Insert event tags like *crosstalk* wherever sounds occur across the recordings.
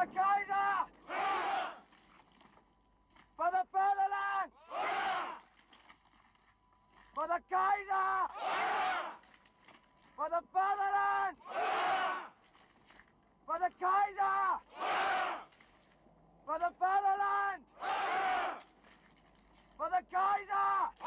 The Kaiser! For the fatherland! For the Kaiser! For the fatherland! For the Kaiser! For the fatherland! For the Kaiser!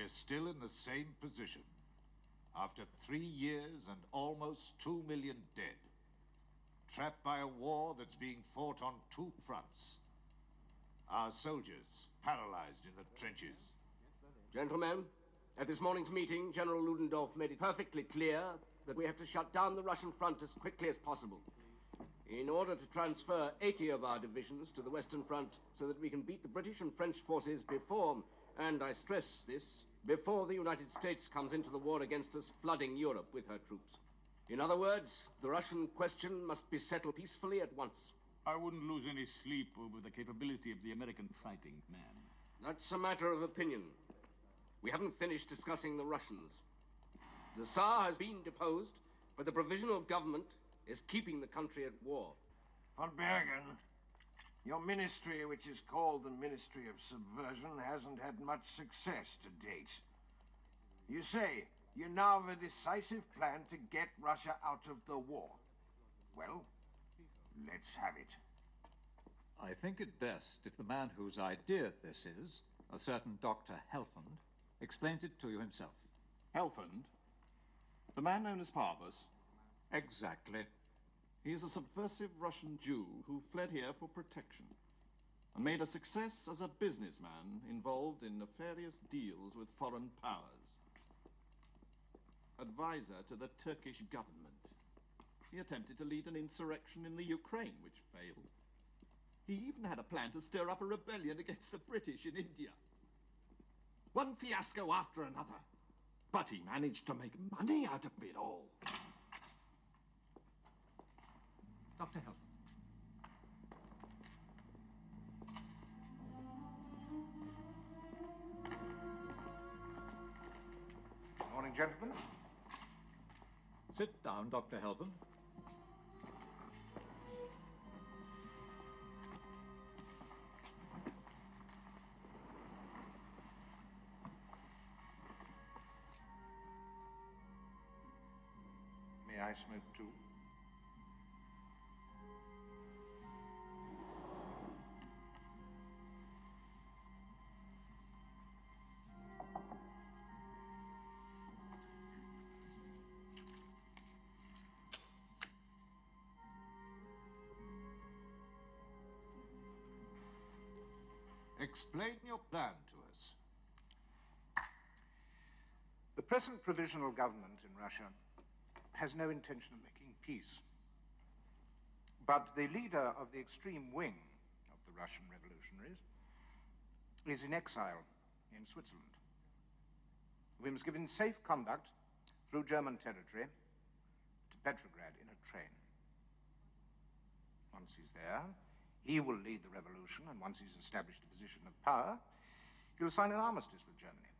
We're still in the same position. After three years and almost two million dead. Trapped by a war that's being fought on two fronts. Our soldiers paralyzed in the trenches. Gentlemen, at this morning's meeting, General Ludendorff made it perfectly clear that we have to shut down the Russian front as quickly as possible. In order to transfer 80 of our divisions to the Western Front so that we can beat the British and French forces before, and I stress this, before the United States comes into the war against us, flooding Europe with her troops. In other words, the Russian question must be settled peacefully at once. I wouldn't lose any sleep over the capability of the American fighting man. That's a matter of opinion. We haven't finished discussing the Russians. The Tsar has been deposed, but the provisional government is keeping the country at war. Von Bergen, your ministry, which is called the Ministry of Subversion, hasn't had much success to date. You say you now have a decisive plan to get Russia out of the war. Well, let's have it. I think it best if the man whose idea this is, a certain Dr. Helfand, explains it to you himself. Helfand? The man known as Parvus? Exactly. He is a subversive Russian Jew who fled here for protection and made a success as a businessman involved in nefarious deals with foreign powers. Advisor to the Turkish government. He attempted to lead an insurrection in the Ukraine, which failed. He even had a plan to stir up a rebellion against the British in India. One fiasco after another. But he managed to make money out of it all. Dr. Helfand. Morning, gentlemen. Sit down, Dr. Helfand. May I smoke too? Explain your plan to us. The present provisional government in Russia has no intention of making peace. But the leader of the extreme wing of the Russian revolutionaries is in exile in Switzerland. We must give him safe conduct through German territory to Petrograd in a train. Once he's there, he will lead the revolution, and once he's established a position of power, he'll sign an armistice with Germany.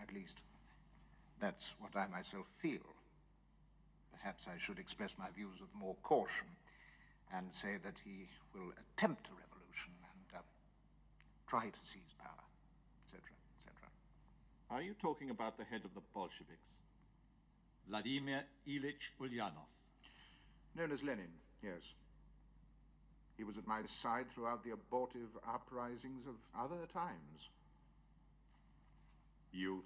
At least, that's what I myself feel. Perhaps I should express my views with more caution and say that he will attempt a revolution and uh, try to seize power, etc., etc. Are you talking about the head of the Bolsheviks? Vladimir Ilyich Ulyanov. Known as Lenin, yes. He was at my side throughout the abortive uprisings of other times. Youth.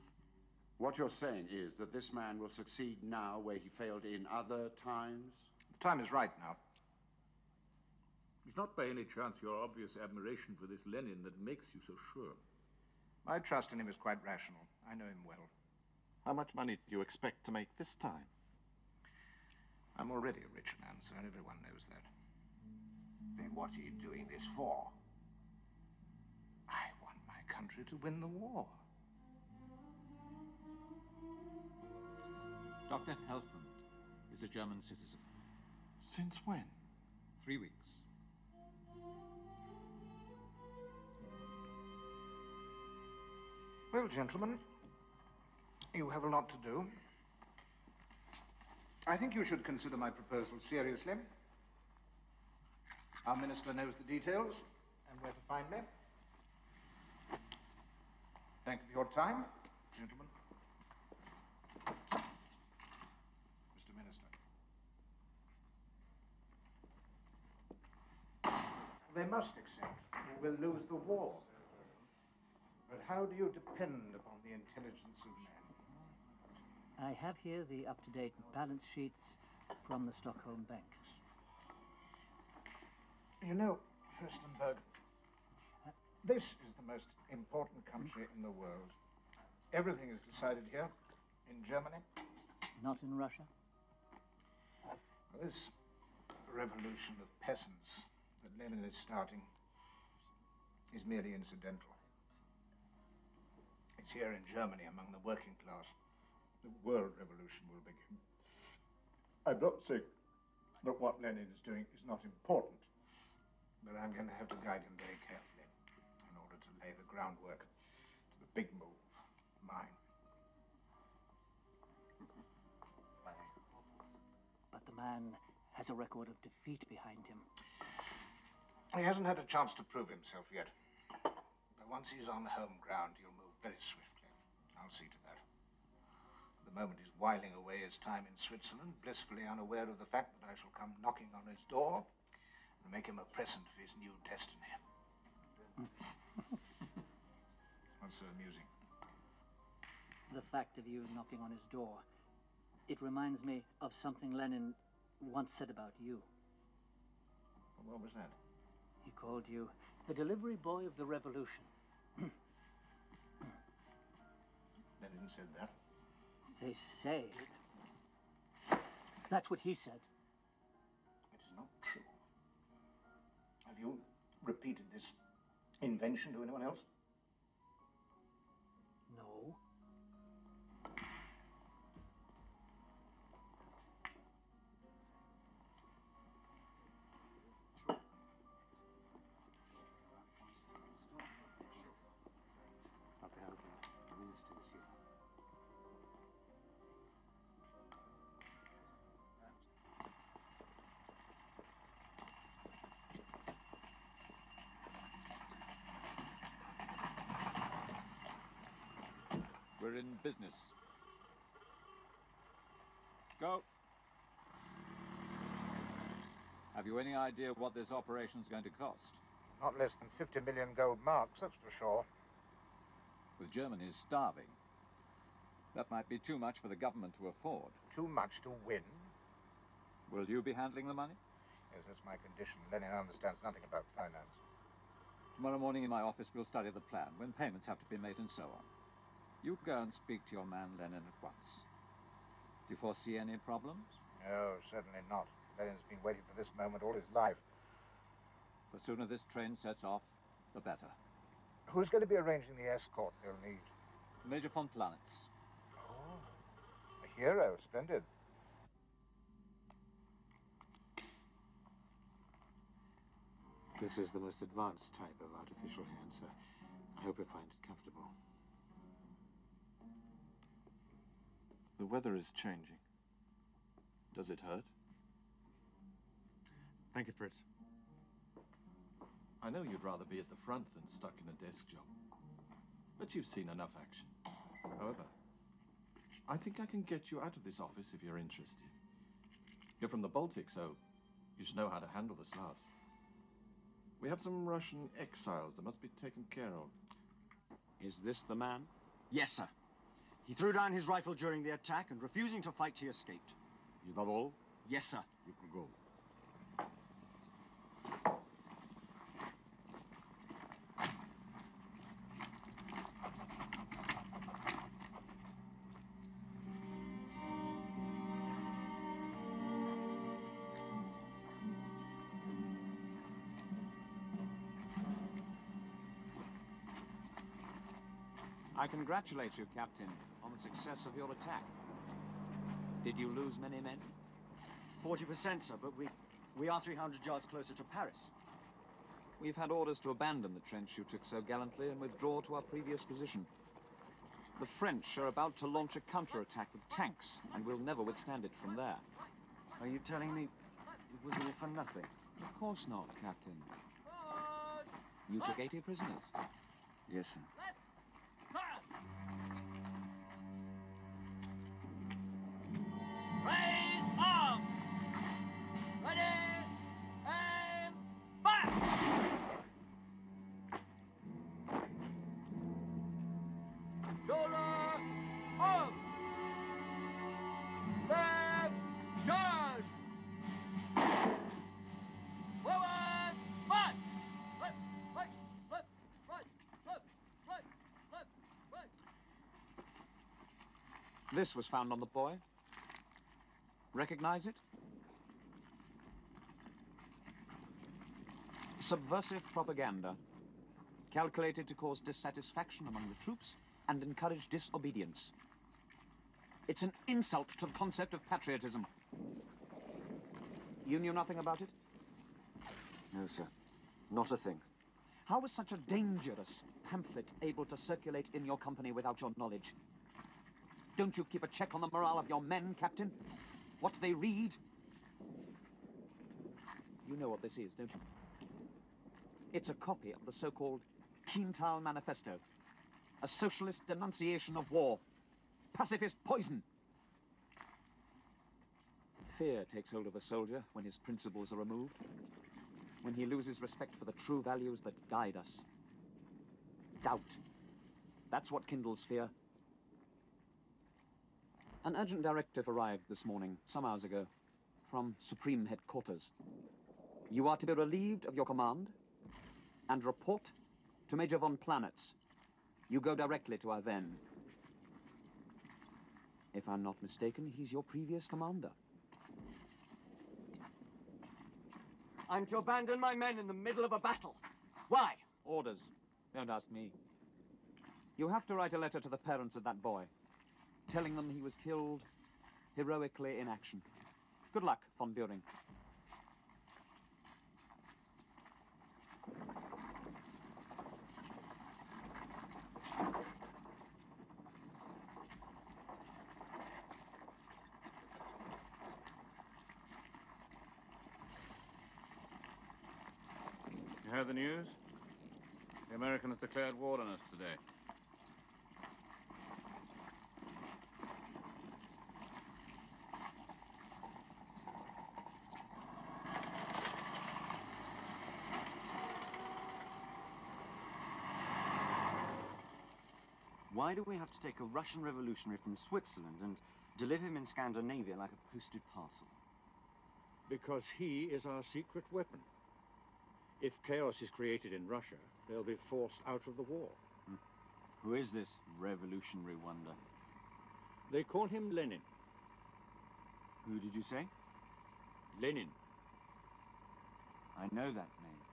What you're saying is that this man will succeed now where he failed in other times? The time is right now. It's not by any chance your obvious admiration for this Lenin that makes you so sure. My trust in him is quite rational. I know him well. How much money do you expect to make this time? I'm already a rich man, sir. Everyone knows that. Then what are you doing this for? I want my country to win the war. Dr. Helfand is a German citizen. Since when? Three weeks. Well, gentlemen, you have a lot to do. I think you should consider my proposal seriously. Our minister knows the details and where to find me. Thank you for your time, gentlemen. Mr. Minister. They must accept we'll lose the war. But how do you depend upon the intelligence of men? I have here the up-to-date balance sheets from the Stockholm Bank. You know, Fürstenberg, this is the most important country in the world. Everything is decided here, in Germany. Not in Russia? This revolution of peasants that Lenin is starting is merely incidental. It's here in Germany among the working class. The world revolution will begin. I'm not saying that what Lenin is doing is not important, but I'm going to have to guide him very carefully in order to lay the groundwork to the big move. mine. But the man has a record of defeat behind him. He hasn't had a chance to prove himself yet. But once he's on the home ground, he'll move very swiftly. I'll see to that. At the moment, he's whiling away his time in Switzerland, blissfully unaware of the fact that I shall come knocking on his door and make him a present of his new destiny. *laughs* What's so amusing? The fact of you knocking on his door. It reminds me of something Lenin once said about you. What was that? He called you the delivery boy of the revolution. Lenin said that. They say. That's what he said. It is not true. Have you repeated this invention to anyone else? Business. Go. Have you any idea what this operation's going to cost? Not less than 50 million gold marks, that's for sure. With Germany starving, that might be too much for the government to afford. Too much to win? Will you be handling the money? Yes, that's my condition. Lenin understands nothing about finance. Tomorrow morning in my office, we'll study the plan, when payments have to be made and so on. You go and speak to your man Lenin at once. Do you foresee any problems? No, certainly not. Lenin's been waiting for this moment all his life. The sooner this train sets off, the better. Who's going to be arranging the escort they'll need? Major von Planitz. Oh, a hero. Splendid. This is the most advanced type of artificial hand, sir. I hope you find it comfortable. The weather is changing. Does it hurt? Thank you, Fritz. I know you'd rather be at the front than stuck in a desk job. But you've seen enough action. However, I think I can get you out of this office if you're interested. You're from the Baltic, so you should know how to handle the Slavs. We have some Russian exiles that must be taken care of. Is this the man? Yes, sir. He threw down his rifle during the attack, and refusing to fight, he escaped. You got all? Yes, sir. You can go. I congratulate you, Captain, on the success of your attack. Did you lose many men? 40%, sir, but we, we are 300 yards closer to Paris. We've had orders to abandon the trench you took so gallantly and withdraw to our previous position. The French are about to launch a counterattack with tanks, and we'll never withstand it from there. Are you telling me it was all for nothing? Of course not, Captain. You took 80 prisoners. Yes, sir. This was found on the boy. Recognize it? Subversive propaganda, calculated to cause dissatisfaction among the troops and encourage disobedience. It's an insult to the concept of patriotism. You knew nothing about it? No, sir. Not a thing. How was such a dangerous pamphlet able to circulate in your company without your knowledge? Don't you keep a check on the morale of your men, Captain? What do they read? You know what this is, don't you? It's a copy of the so-called Kienthal Manifesto. A socialist denunciation of war. Pacifist poison. Fear takes hold of a soldier when his principles are removed. When he loses respect for the true values that guide us. Doubt. That's what kindles fear. An urgent directive arrived this morning, some hours ago, from Supreme Headquarters. You are to be relieved of your command and report to Major von Planitz. You go directly to Aven. If I'm not mistaken, he's your previous commander. I'm to abandon my men in the middle of a battle. Why? Orders. Don't ask me. You have to write a letter to the parents of that boy, telling them he was killed heroically in action. Good luck, von Buring. You heard the news? The Americans declared war on us today. Why do we have to take a Russian revolutionary from Switzerland and deliver him in Scandinavia like a posted parcel? Because he is our secret weapon. If chaos is created in Russia, they'll be forced out of the war. Hmm. Who is this revolutionary wonder? They call him Lenin. Who did you say? Lenin. I know that name.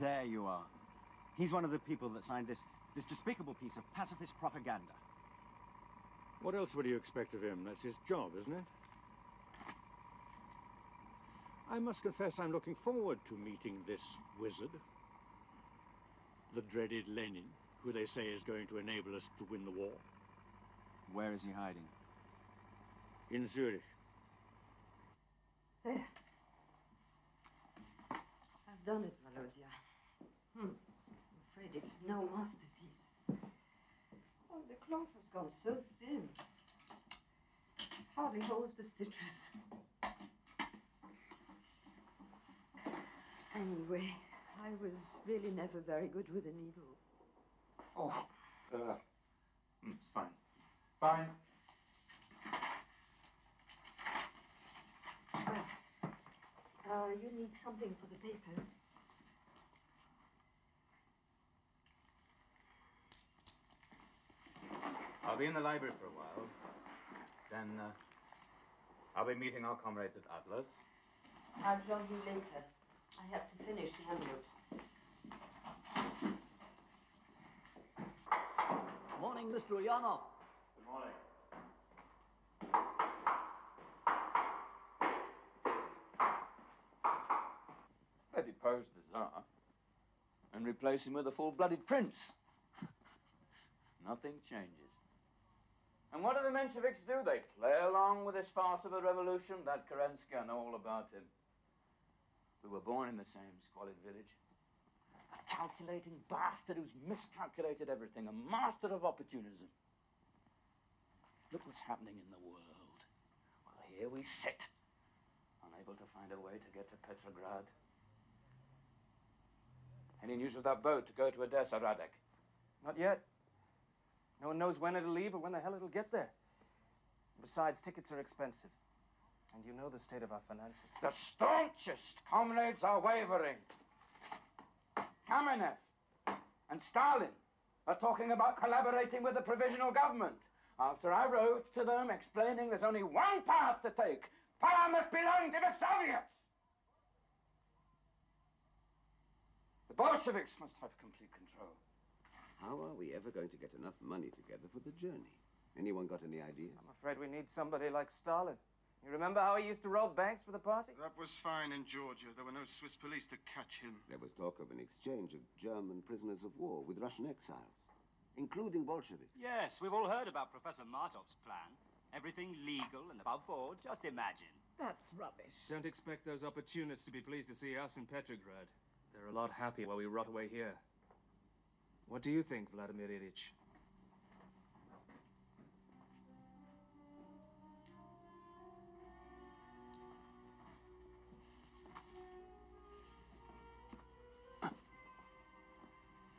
There you are. He's one of the people that signed this, this despicable piece of pacifist propaganda. What else would you expect of him? That's his job, isn't it? I must confess I'm looking forward to meeting this wizard. The dreaded Lenin, who they say is going to enable us to win the war. Where is he hiding? In Zurich. There. I've done it, Volodya. Hmm. I'm afraid it's no masterpiece. Oh, the cloth has gone so thin. Hardly holds the stitches. Anyway, I was really never very good with a needle. Oh, uh, mm, it's fine. Fine. Uh, you need something for the paper. I'll be in the library for a while. Then, uh, I'll be meeting our comrades at Atlas. I'll join you later. I have to finish the envelopes. Morning, Mr. Ulyanov. Good morning. They depose the Tsar and replace him with a full-blooded prince. *laughs* Nothing changes. And what do the Mensheviks do? They play along with this farce of a revolution. That Kerensky, I know all about him. We were born in the same squalid village. A calculating bastard who's miscalculated everything, a master of opportunism. Look what's happening in the world. Well, here we sit, unable to find a way to get to Petrograd. Any news of that boat to go to Odessa, Radek? Not yet. No one knows when it'll leave or when the hell it'll get there. Besides, tickets are expensive. And you know the state of our finances. The staunchest comrades are wavering. Kamenev and Stalin are talking about collaborating with the provisional government. After I wrote to them explaining there's only one path to take, power must belong to the Soviets. The Bolsheviks must have complete control. How are we ever going to get enough money together for the journey? Anyone got any ideas? I'm afraid we need somebody like Stalin. You remember how he used to rob banks for the party? That was fine in Georgia. There were no Swiss police to catch him. There was talk of an exchange of German prisoners of war with Russian exiles, including Bolsheviks. Yes, we've all heard about Professor Martov's plan. Everything legal and above board. Just imagine. That's rubbish. Don't expect those opportunists to be pleased to see us in Petrograd. They're a lot happier while we rot away here. What do you think, Vladimir Ilyich?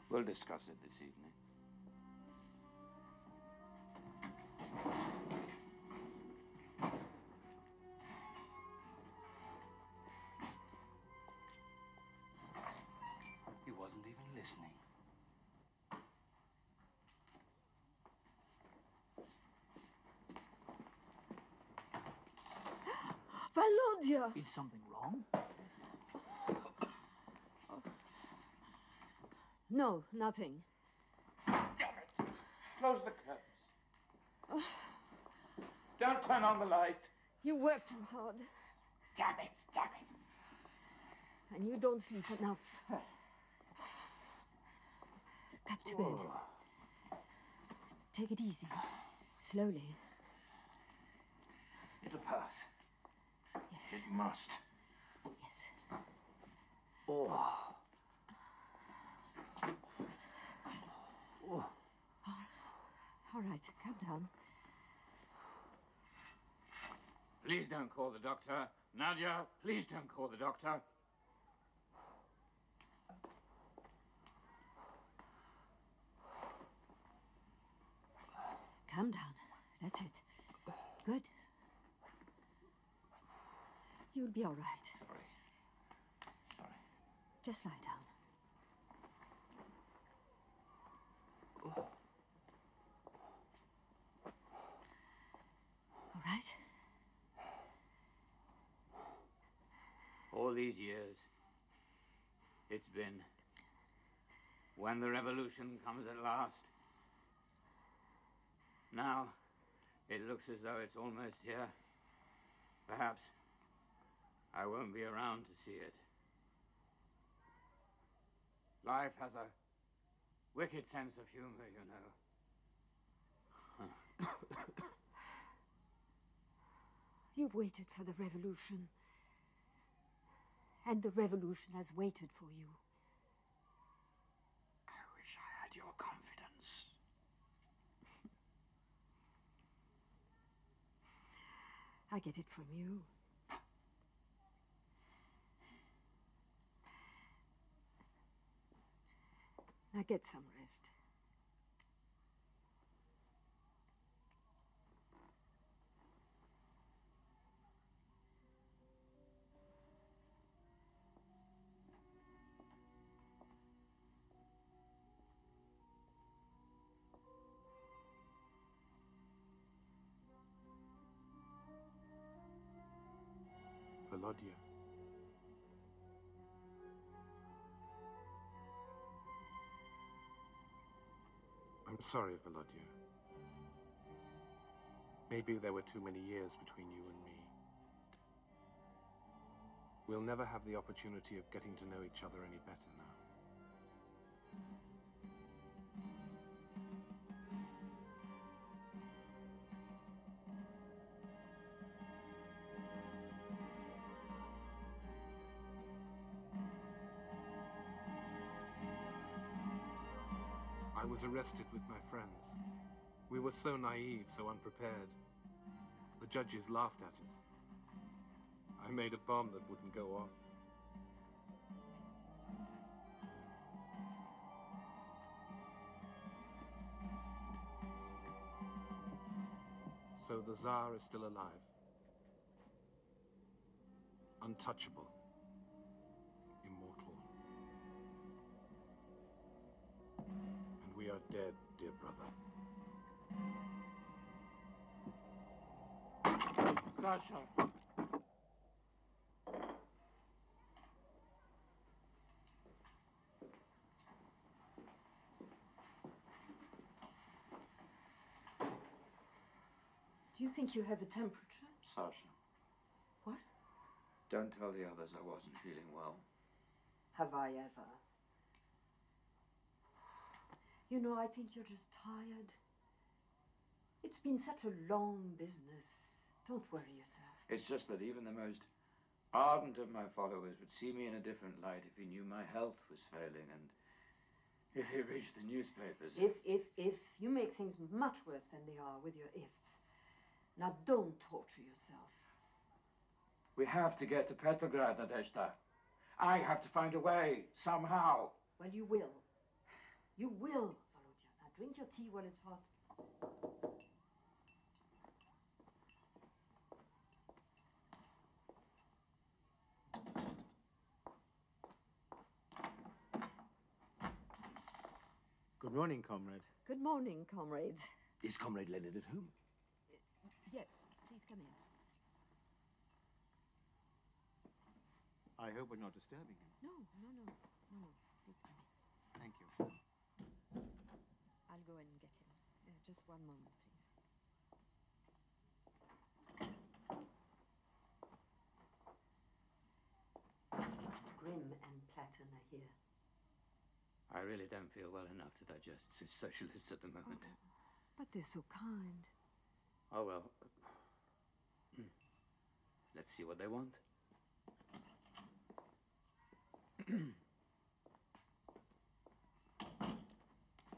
We'll discuss it this evening. Is something wrong? No, nothing. Damn it! Close the curtains. Don't turn on the light. You work too hard. Damn it, damn it. And you don't sleep enough. Come to bed. Oh. Take it easy. Slowly. It'll pass. It must. Yes. Oh. Oh. All right, calm down. Please don't call the doctor. Nadia, please don't call the doctor. Calm down. That's it. Good. You'll be all right. Sorry. Sorry. Just lie down. All right? All these years, it's been when the revolution comes at last. Now, it looks as though it's almost here. Perhaps I won't be around to see it. Life has a wicked sense of humor, you know. *coughs* You've waited for the revolution. And the revolution has waited for you. I wish I had your confidence. I get it from you. Now get some rest. Sorry, Volodya. Maybe there were too many years between you and me. We'll never have the opportunity of getting to know each other any better now. Arrested with my friends. We were so naive, so unprepared. The judges laughed at us. I made a bomb that wouldn't go off. So the Tsar is still alive. Untouchable. We are dead, dear brother. Sasha. Do you think you have a temperature? Sasha, What? Don't tell the others I wasn't feeling well. Have I ever? You know, I think you're just tired. It's been such a long business. Don't worry yourself. It's just that even the most ardent of my followers would see me in a different light if he knew my health was failing and if he reached the newspapers. If, if, if, you make things much worse than they are with your ifs. Now don't torture yourself. We have to get to Petrograd, Nadezhda. I have to find a way, somehow. Well, you will. You will, Volodya. Now drink your tea while it's hot. Good morning, comrade. Good morning, comrades. Is Comrade Lenin at home? Yes, please come in. I hope we're not disturbing him. No, no, no, no, no. Please come in. Thank you. I'll go and get him. Uh, just one moment, please. Grimm and Platten are here. I really don't feel well enough to digest Swiss socialists at the moment. But they're so kind. Oh, well. Hmm. Let's see what they want. *clears throat*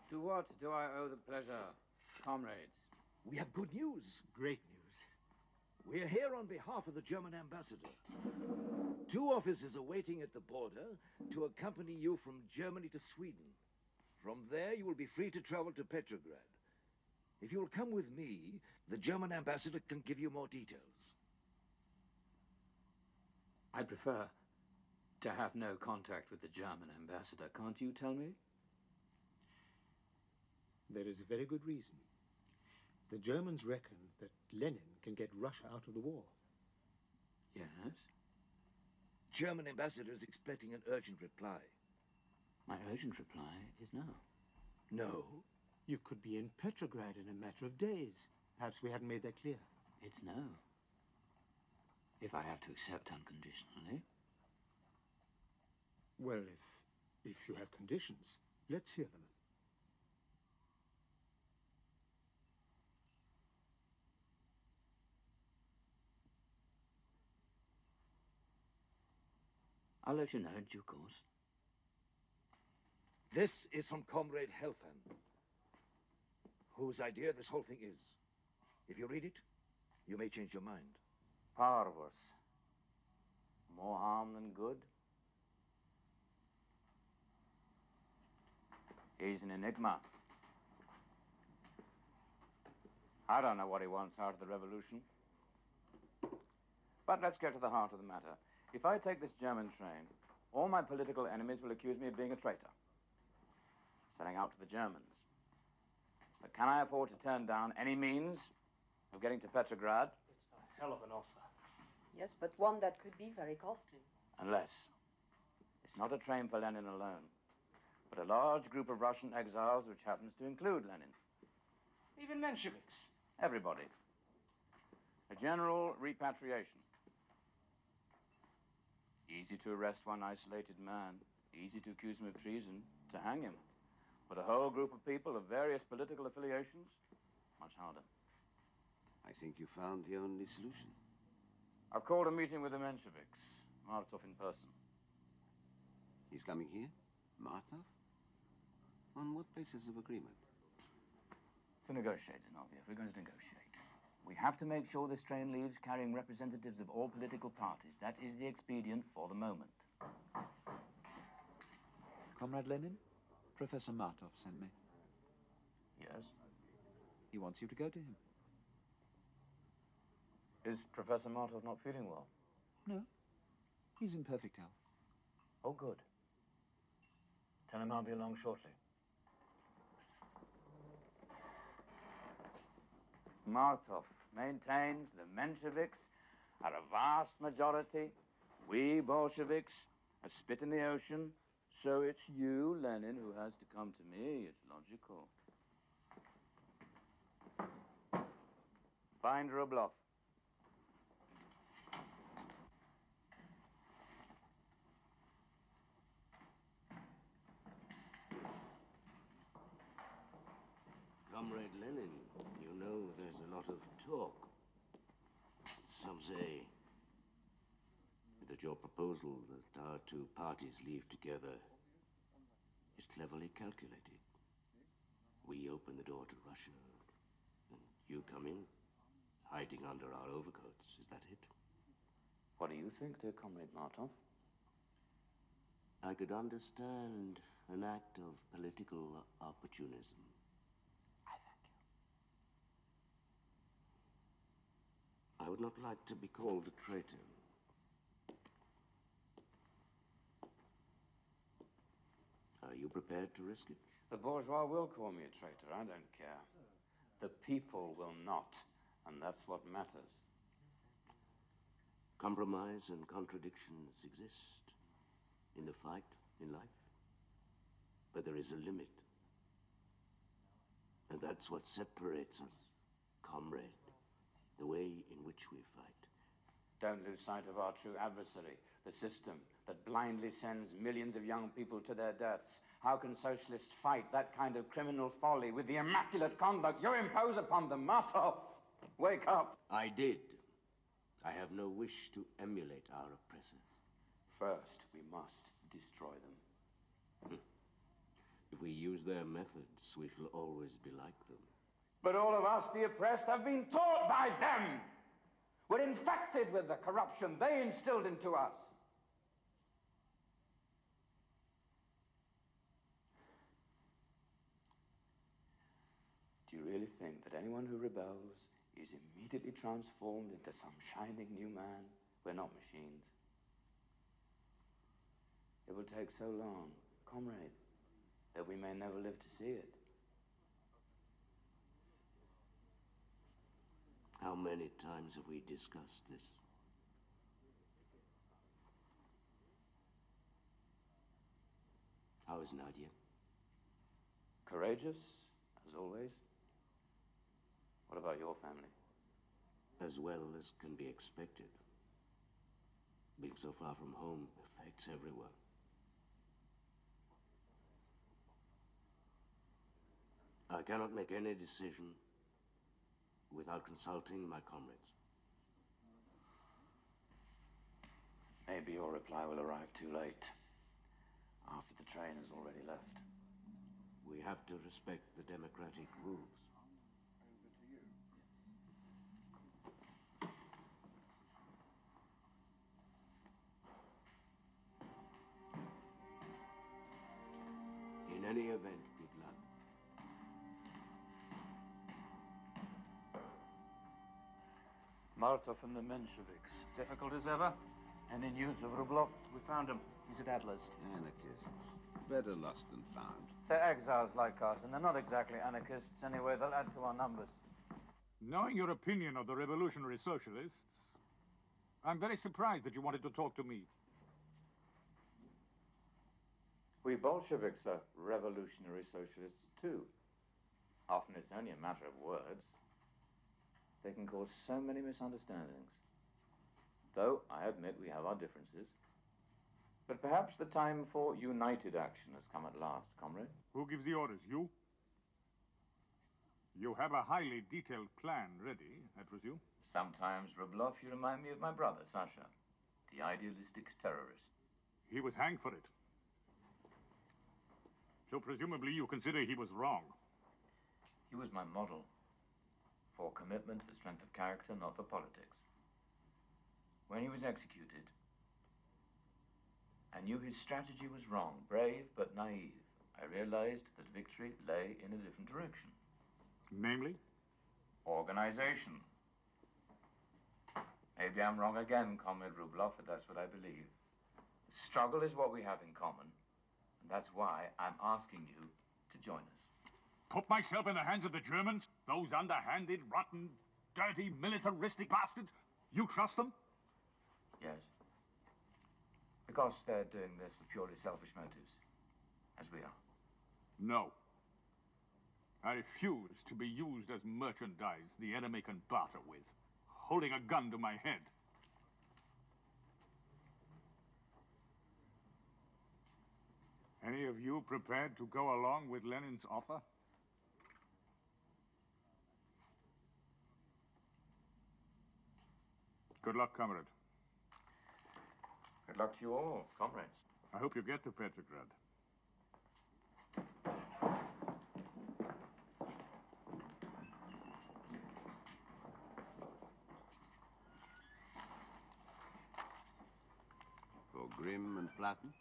to what do I owe the pleasure, comrades? We have good news. Great news. We are here on behalf of the German ambassador. Two officers are waiting at the border to accompany you from Germany to Sweden. From there, you will be free to travel to Petrograd. If you will come with me, the German ambassador can give you more details. I prefer to have no contact with the German ambassador. Can't you tell me? There is a very good reason. The Germans reckon that Lenin can get Russia out of the war. Yes? German ambassador is expecting an urgent reply. My urgent reply is no. No? You could be in Petrograd in a matter of days. Perhaps we hadn't made that clear. It's no. If I have to accept unconditionally. Well, if, if you have conditions, let's hear them. I'll let you know in due course. This is from Comrade Helfand, whose idea this whole thing is. If you read it, you may change your mind. Parvus. More harm than good? He's an enigma. I don't know what he wants out of the revolution. But let's get to the heart of the matter. If I take this German train, all my political enemies will accuse me of being a traitor, selling out to the Germans. But can I afford to turn down any means of getting to Petrograd? It's a hell of an offer. Yes, but one that could be very costly. Unless it's not a train for Lenin alone, but a large group of Russian exiles which happens to include Lenin. Even Mensheviks. Everybody. A general repatriation. Easy to arrest one isolated man, easy to accuse him of treason, to hang him. But a whole group of people of various political affiliations, much harder. I think you found the only solution. I've called a meeting with the Mensheviks, Martov in person. He's coming here? Martov? On what basis of agreement? To negotiate, Zinoviev. We're going to negotiate. We have to make sure this train leaves carrying representatives of all political parties. That is the expedient for the moment. Comrade Lenin, Professor Martov sent me. Yes? He wants you to go to him. Is Professor Martov not feeling well? No. He's in perfect health. Oh, good. Tell him I'll be along shortly. Martov maintains the Mensheviks are a vast majority. We Bolsheviks a spit in the ocean. So it's you, Lenin, who has to come to me. It's logical. Find Rublov. lot of talk. Some say that your proposal that our two parties leave together is cleverly calculated. We open the door to Russia, and you come in, hiding under our overcoats. Is that it? What do you think, dear Comrade Martov? I could understand an act of political opportunism. I thank you. I would not like to be called a traitor. Are you prepared to risk it? The bourgeois will call me a traitor. I don't care. The people will not, and that's what matters. Compromise and contradictions exist in the fight in life. But there is a limit. And that's what separates us, comrade. The way in which we fight. Don't lose sight of our true adversary, the system that blindly sends millions of young people to their deaths. How can socialists fight that kind of criminal folly with the immaculate conduct you impose upon them? Martov, wake up! I did. I have no wish to emulate our oppressors. First, we must destroy them. Hm. If we use their methods, we shall always be like them. But all of us, the oppressed, have been taught by them. We're infected with the corruption they instilled into us. Do you really think that anyone who rebels is immediately transformed into some shining new man? We're not machines. It will take so long, comrade, that we may never live to see it. How many times have we discussed this? How is Nadia? Courageous, as always. What about your family? As well as can be expected. Being so far from home affects everyone. I cannot make any decision without consulting my comrades. Maybe your reply will arrive too late, after the train has already left. We have to respect the democratic rules. In any event, Martov and the Mensheviks. Difficult as ever. Any news of Rublov? We found him. He's at Adler's. Anarchists. Better lost than found. They're exiles like us, and they're not exactly anarchists anyway. They'll add to our numbers. Knowing your opinion of the revolutionary socialists, I'm very surprised that you wanted to talk to me. We Bolsheviks are revolutionary socialists too. Often it's only a matter of words. They can cause so many misunderstandings. Though, I admit we have our differences. But perhaps the time for united action has come at last, comrade. Who gives the orders? You? You have a highly detailed plan ready, I presume? Sometimes, Rublov, you remind me of my brother, Sasha, the idealistic terrorist. He was hanged for it. So presumably you consider he was wrong. He was my model. For commitment, for strength of character, not for politics. When he was executed, I knew his strategy was wrong, brave but naive. I realized that victory lay in a different direction. Namely? Organization. Maybe I'm wrong again, Comrade Rublov, but that's what I believe. Struggle is what we have in common, and that's why I'm asking you to join us. Put myself in the hands of the Germans? Those underhanded, rotten, dirty, militaristic bastards? You trust them? Yes. Because they're doing this for purely selfish motives, as we are. No. I refuse to be used as merchandise the enemy can barter with, holding a gun to my head. Any of you prepared to go along with Lenin's offer? Good luck, comrade. Good luck to you all, comrades. I hope you get to Petrograd. For Grimm and Platten?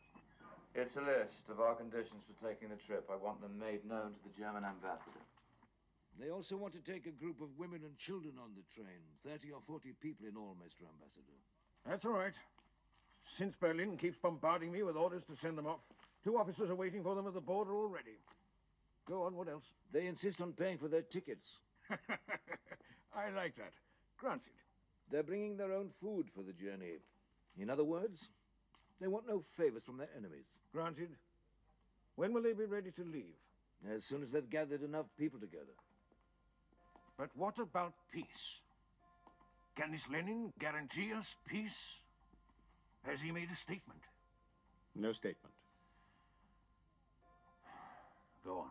It's a list of our conditions for taking the trip. I want them made known to the German ambassador. They also want to take a group of women and children on the train. 30 or 40 people in all, Mr. Ambassador. That's all right. Since Berlin keeps bombarding me with orders to send them off, two officers are waiting for them at the border already. Go on, what else? *laughs* They insist on paying for their tickets. I like that. Granted. They're bringing their own food for the journey. In other words, they want no favors from their enemies. Granted. When will they be ready to leave? As soon as they've gathered enough people together. But what about peace? Can this Lenin guarantee us peace? Has he made a statement? No statement. Go on.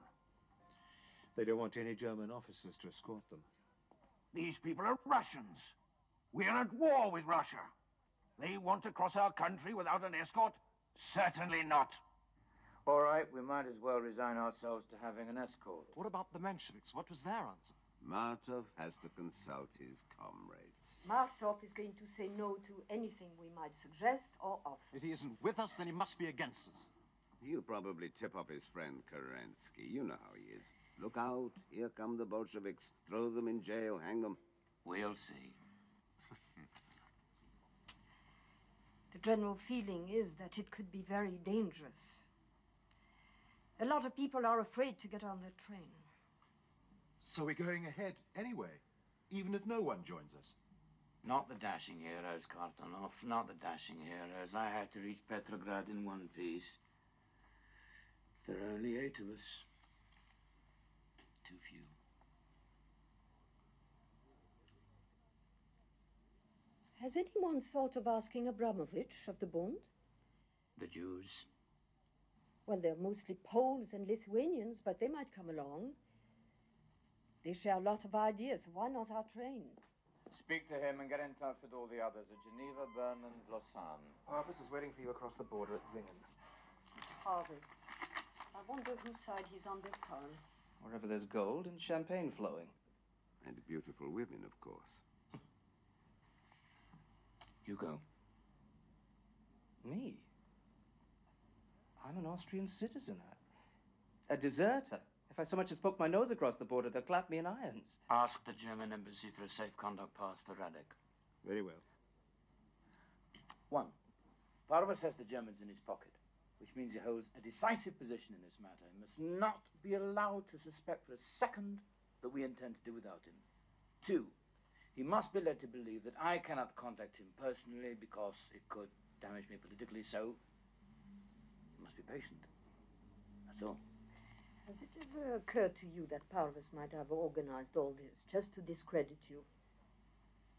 They don't want any German officers to escort them. These people are Russians. We are at war with Russia. They want to cross our country without an escort? Certainly not. All right, we might as well resign ourselves to having an escort. What about the Mensheviks? What was their answer? Martov has to consult his comrades. Martov is going to say no to anything we might suggest or offer. If he isn't with us, then he must be against us. He'll probably tip off his friend Kerensky. You know how he is. Look out, here come the Bolsheviks. Throw them in jail, hang them. We'll see. *laughs* The general feeling is that it could be very dangerous. A lot of people are afraid to get on the train. So we're going ahead anyway, even if no one joins us. Not the dashing heroes, Kartanov. Not the dashing heroes. I have to reach Petrograd in one piece. There are only eight of us. Too few. Has anyone thought of asking Abramovich of the Bund? The Jews. Well, they're mostly Poles and Lithuanians, but they might come along. They share a lot of ideas. Why not our train? Speak to him and get in touch with all the others at Geneva, Bern, and Lausanne. Parvus is waiting for you across the border at Singen. Parvus. I wonder whose side he's on this time. Wherever there's gold and champagne flowing. And beautiful women, of course. *laughs* You go. Me? I'm an Austrian citizen. A, a deserter. If I so much as poke my nose across the border, they'll clap me in irons. Ask the German embassy for a safe conduct pass for Radek. Very well. One. Parvus has the Germans in his pocket, which means he holds a decisive position in this matter. He must not be allowed to suspect for a second that we intend to do without him. Two. He must be led to believe that I cannot contact him personally because it could damage me politically, so he must be patient. That's all. Has it ever occurred to you that Parvus might have organized all this just to discredit you?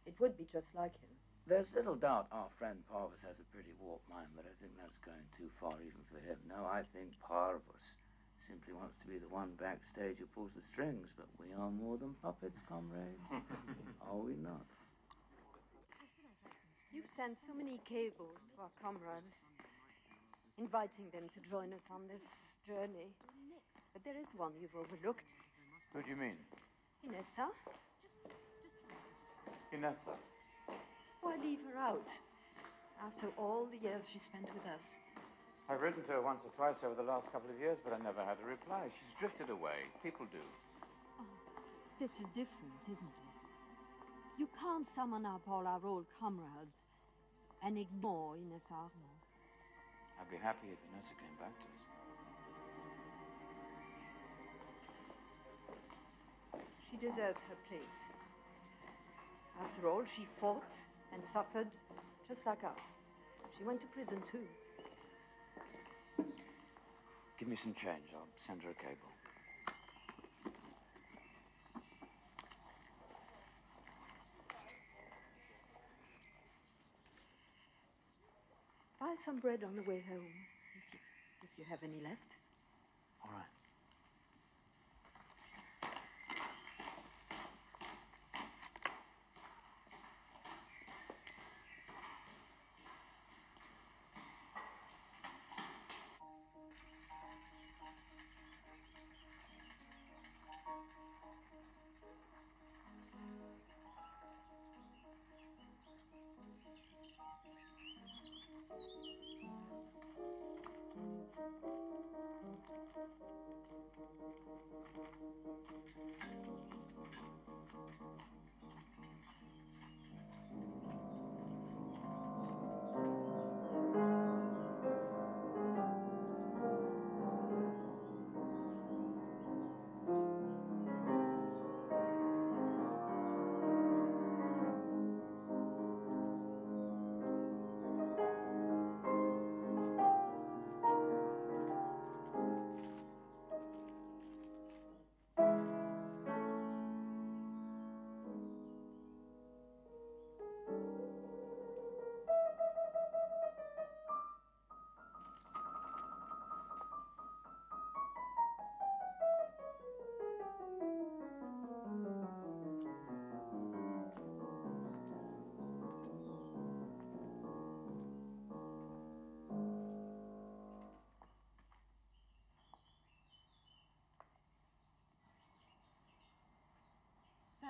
It would be just like him. There's little doubt our friend Parvus has a pretty warped mind, but I think that's going too far even for him. No, I think Parvus simply wants to be the one backstage who pulls the strings, but we are more than puppets, comrades. *laughs* are we not? You've sent so many cables to our comrades, inviting them to join us on this journey. But there is one you've overlooked. Who do you mean? Inessa. Inessa. Why leave her out? After all the years she spent with us. I've written to her once or twice over the last couple of years, but I never had a reply. She's drifted away. People do. Oh, This is different, isn't it? You can't summon up all our old comrades and ignore Ines. I'd be happy if Inessa came back to us. She deserves her place. After all, she fought and suffered just like us. She went to prison too. Give me some change. I'll send her a cable. Buy some bread on the way home, if you, if you have any left. All right. Música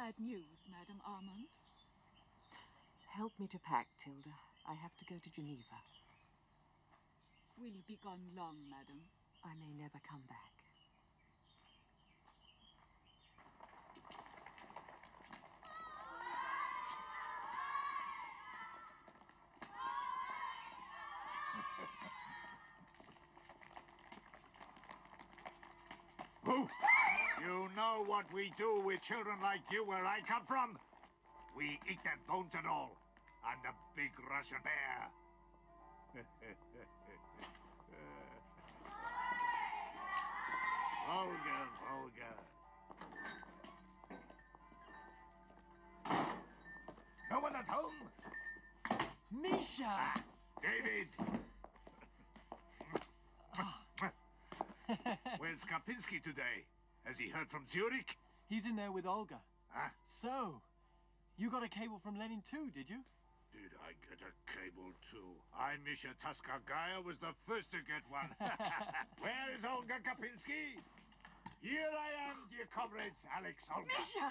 Bad news, Madame Armand. Help me to pack, Tilda. I have to go to Geneva. Will you be gone long, madam? I may never come back. Who? You know what we do with children like you where I come from? We eat their bones and all. I'm the big Russian bear. *laughs* Volga, Volga. No one at home? Misha! Ah, David! *laughs* Where's Karpinski today? Has he heard from Zurich? He's in there with Olga. Huh? So, you got a cable from Lenin too, did you? Did I get a cable too? I, Misha Tskhakaya, was the first to get one. *laughs* Where is Olga Karpinski? Here I am, dear comrades, Alex Olga. Misha!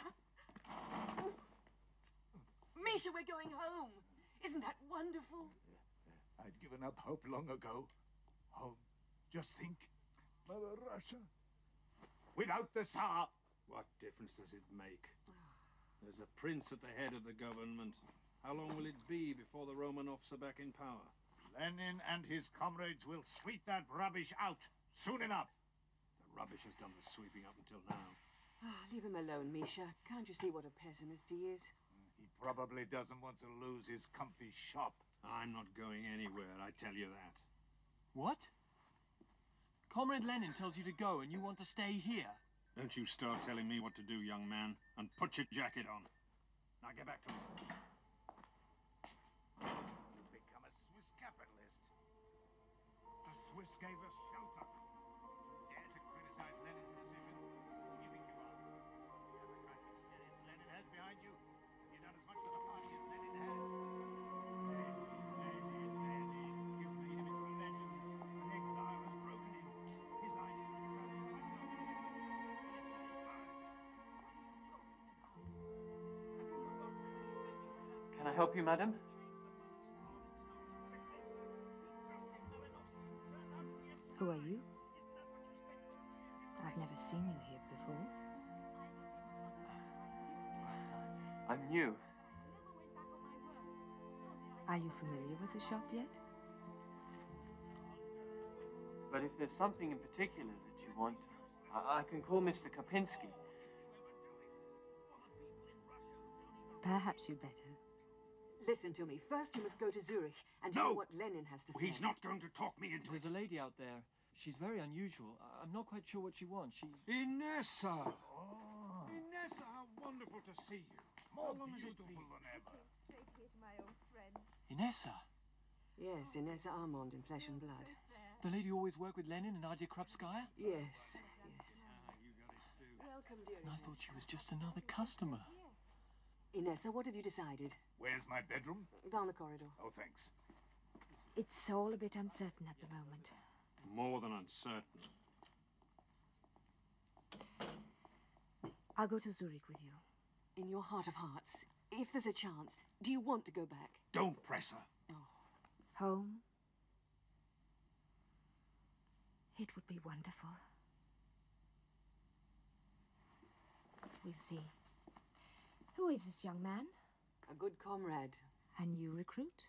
Misha, we're going home. Isn't that wonderful? I'd given up hope long ago. Home. Just think. Mother Russia. Without the Tsar. What difference does it make? There's a prince at the head of the government. How long will it be before the Romanovs are back in power? Lenin and his comrades will sweep that rubbish out soon enough. The rubbish has done the sweeping up until now. Ah, leave him alone, Misha. Can't you see what a pessimist he is? He probably doesn't want to lose his comfy shop. I'm not going anywhere, I tell you that. What? Comrade Lenin tells you to go and you want to stay here. Don't you start telling me what to do, young man, and put your jacket on. Now get back to work. You've become a Swiss capitalist. The Swiss gave us help you, madam? Who are you? I've never seen you here before. I'm new. Are you familiar with the shop yet? But if there's something in particular that you want, I, I can call Mr. Karpinski. Perhaps you'd better. Listen to me. First, you must go to Zurich and hear what Lenin has to say. He's not going to talk me into it. There's a lady out there. She's very unusual. I- I'm not quite sure what she wants. She. Inessa! Oh. Inessa, how wonderful to see you. More How long has it beautiful been? than ever. Inessa, Yes, Inessa Armand in Flesh and Blood. the lady who always worked with Lenin and Nadia Krupskaya? Yes, yes. Ah, Welcome, dear And I thought she was just another customer. Inessa, what have you decided? Where's my bedroom? Down the corridor. Oh, thanks. It's all a bit uncertain at the moment. More than uncertain. I'll go to Zurich with you. In your heart of hearts, if there's a chance, do you want to go back? Don't press her. Oh. Home? It would be wonderful. We'll see. Who is this young man? A good comrade. A new recruit?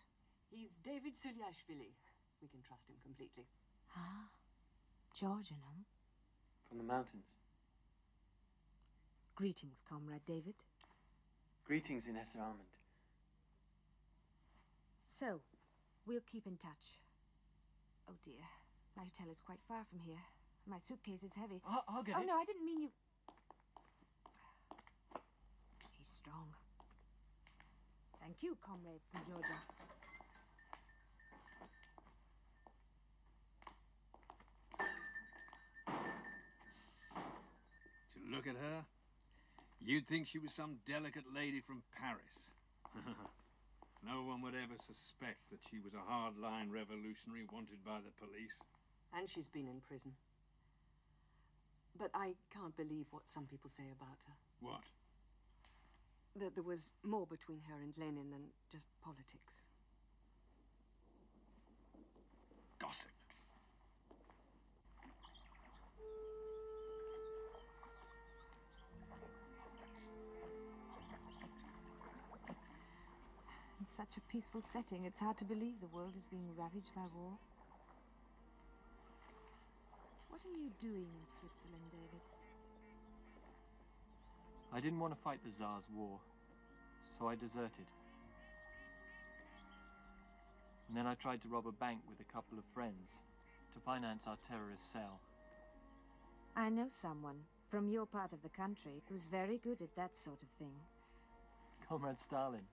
He's David Suliashvili. We can trust him completely. Ah, Georgian, huh? From the mountains. Greetings, comrade David. Greetings, Ines Armand. So, we'll keep in touch. Oh dear, my hotel is quite far from here. My suitcase is heavy. I'll, I'll get oh, it. no, I didn't mean you. He's strong. Thank you, comrade from Georgia. To look at her, you'd think she was some delicate lady from Paris. *laughs* no one would ever suspect that she was a hardline revolutionary wanted by the police. And she's been in prison. But I can't believe what some people say about her. What? That there was more between her and Lenin than just politics. Gossip. In such a peaceful setting, it's hard to believe the world is being ravaged by war. What are you doing in Switzerland, David? I didn't want to fight the Tsar's war, so I deserted. And then I tried to rob a bank with a couple of friends to finance our terrorist cell. I know someone from your part of the country who's very good at that sort of thing. Comrade Stalin.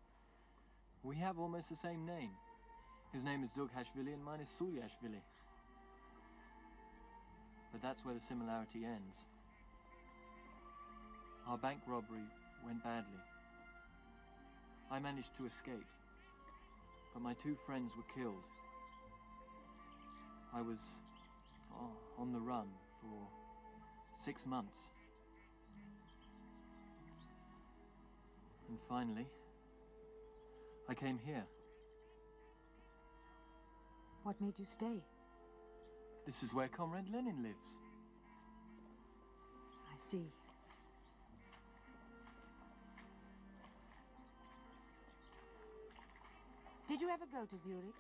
We have almost the same name. His name is Dugashvili and mine is Suliashvili. But that's where the similarity ends. Our bank robbery went badly. I managed to escape, but my two friends were killed. I was oh, on the run for six months. And finally, I came here. What made you stay? This is where Comrade Lenin lives. I see. Did you ever go to Zurich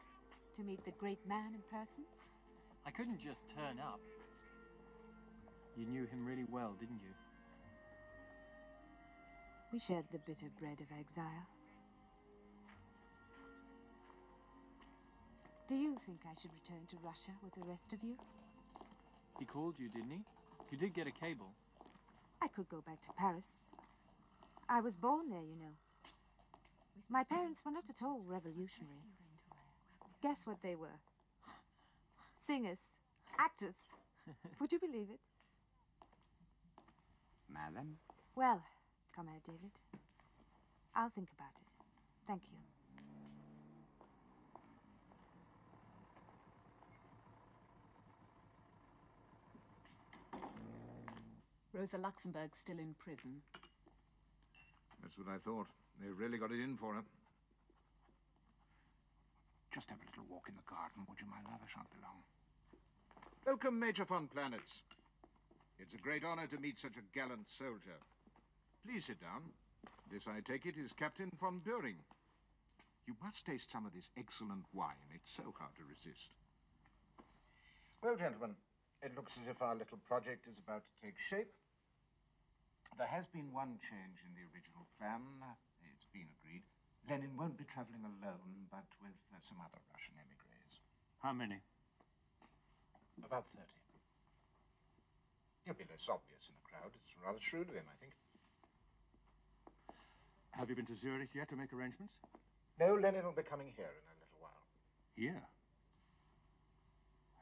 to meet the great man in person? I couldn't just turn up. You knew him really well, didn't you? We shared the bitter bread of exile. Do you think I should return to Russia with the rest of you? He called you, didn't he? You did get a cable. I could go back to Paris. I was born there, you know. My parents were not at all revolutionary. Guess what they were? Singers. Actors. *laughs* Would you believe it? Madam? Well, Comrade David, I'll think about it. Thank you. Rosa Luxemburg still in prison. That's what I thought. They've really got it in for her. Just have a little walk in the garden, would you, my love? I shan't be long. Welcome, Major von Planitz. It's a great honor to meet such a gallant soldier. Please sit down. This, I take it, is Captain von Buring. You must taste some of this excellent wine. It's so hard to resist. Well, gentlemen, it looks as if our little project is about to take shape. There has been one change in the original plan. It's been agreed. Lenin won't be traveling alone, but with uh, some other Russian emigres. How many? About 30. He'll be less obvious in a crowd. It's rather shrewd of him, I think. Have you been to Zurich yet to make arrangements? No, Lenin will be coming here in a little while. Here?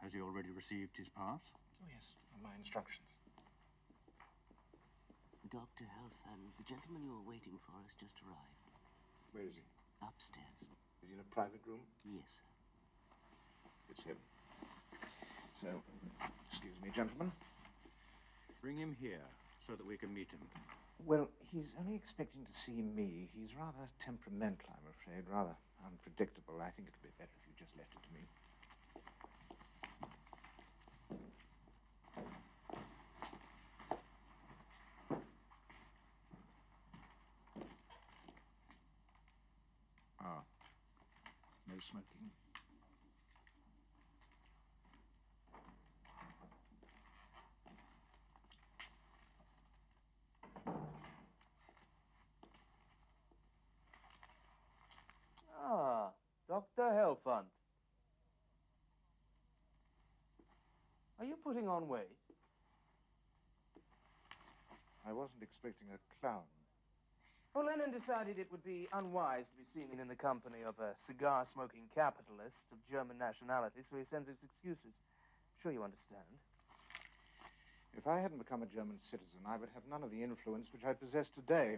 Has he already received his pass? Oh, yes, on my instructions. Dr. Helphand, the gentleman you were waiting for has just arrived. Where is he? Upstairs. Is he in a private room? Yes, sir. It's him. So, excuse me, gentlemen. Bring him here so that we can meet him. Well, he's only expecting to see me. He's rather temperamental, I'm afraid, rather unpredictable. I think it'd be better if you just left it to me. Smoking. Ah, Dr. Helphand. Are you putting on weight? I wasn't expecting a clown. Well, Lenin decided it would be unwise to be seen in the company of a cigar smoking capitalist of German nationality, so he sends his excuses. I'm sure you understand. If I hadn't become a German citizen, I would have none of the influence which I possess today.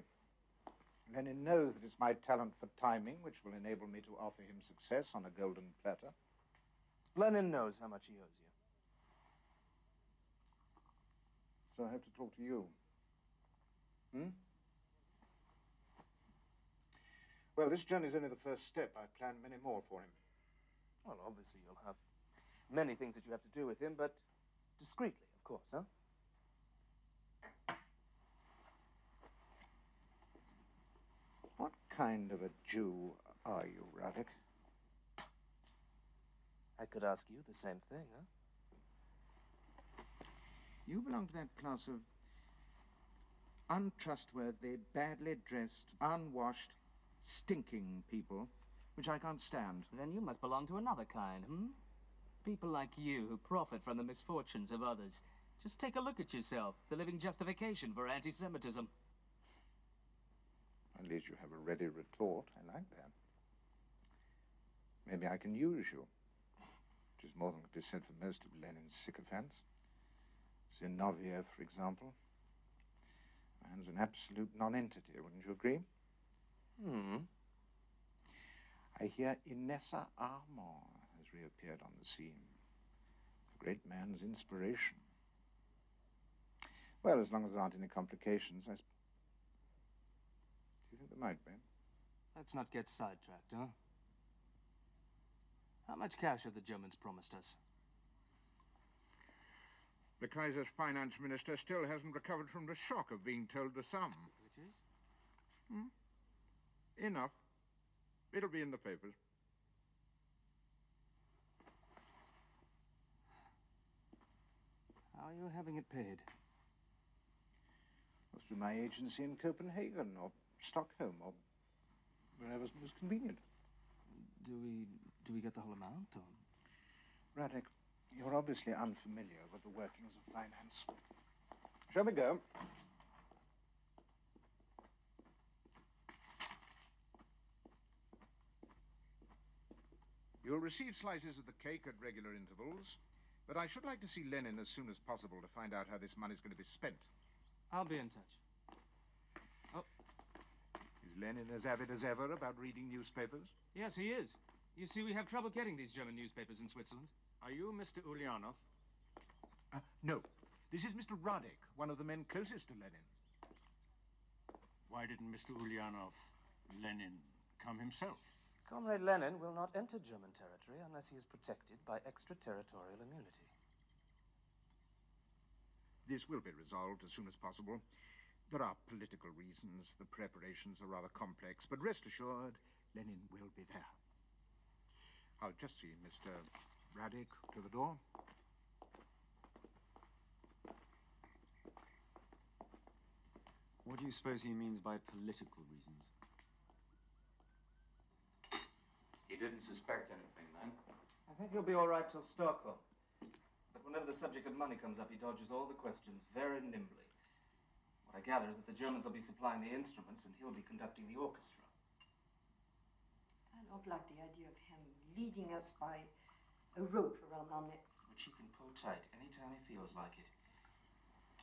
Lenin knows that it's my talent for timing which will enable me to offer him success on a golden platter. Lenin knows how much he owes you. So I have to talk to you. Hmm? Well, this journey's only the first step. I plan many more for him. Well, obviously you'll have many things that you have to do with him, but discreetly, of course, huh? What kind of a Jew are you, Radek? I could ask you the same thing, huh? You belong to that class of untrustworthy, badly dressed, unwashed, stinking people, which I can't stand. Then you must belong to another kind, hmm? People like you who profit from the misfortunes of others. Just take a look at yourself, the living justification for anti-Semitism. At least you have a ready retort. I like that. Maybe I can use you. Which is more than could be said for most of Lenin's sycophants. Zinoviev, for example. Man's an absolute nonentity, wouldn't you agree? Hmm. I hear Inessa Armand has reappeared on the scene. The great man's inspiration. Well, as long as there aren't any complications, I. Sp- Do you think there might be? Let's not get sidetracked, huh? How much cash have the Germans promised us? The Kaiser's finance minister still hasn't recovered from the shock of being told the sum. Which is? Hmm? Enough. It'll be in the papers. How are you having it paid? Well, through my agency in Copenhagen or Stockholm or wherever's most convenient. Do we do we get the whole amount or Radek, you're obviously unfamiliar with the workings of finance. Shall we go? You'll receive slices of the cake at regular intervals, but I should like to see Lenin as soon as possible to find out how this money's going to be spent. I'll be in touch. Oh. Is Lenin as avid as ever about reading newspapers? Yes, he is. You see, we have trouble getting these German newspapers in Switzerland. Are you Mr. Ulyanov? Uh, no. This is Mr. Radek, one of the men closest to Lenin. Why didn't Mr. Ulyanov, Lenin, come himself? Comrade Lenin will not enter German territory unless he is protected by extraterritorial immunity. This will be resolved as soon as possible. There are political reasons. The preparations are rather complex, but rest assured, Lenin will be there. I'll just see Mr. Radek to the door. What do you suppose he means by political reasons? He didn't suspect anything then. I think he'll be all right till Stockholm. But whenever the subject of money comes up, he dodges all the questions very nimbly. What I gather is that the Germans will be supplying the instruments and he'll be conducting the orchestra. I don't like the idea of him leading us by a rope around our necks. Which he can pull tight any time he feels like it.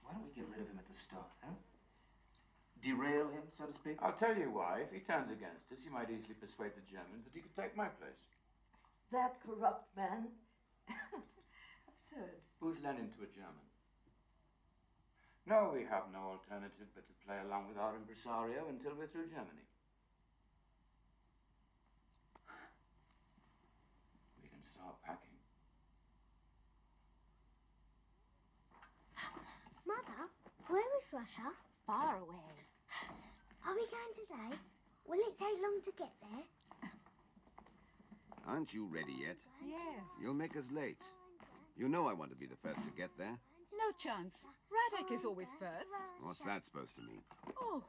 Why don't we get rid of him at the start, huh? Derail him, so to speak? I'll tell you why. If he turns against us, he might easily persuade the Germans that he could take my place. That corrupt man. *laughs* Absurd. Who's Lenin to a German? No, we have no alternative but to play along with our impresario until we're through Germany. We can start packing. Mother, where is Russia? Far away. Are we going today? Will it take long to get there? Aren't you ready yet? Yes. You'll make us late. You know I want to be the first to get there. No chance. Radek is always first. What's that supposed to mean? Oh.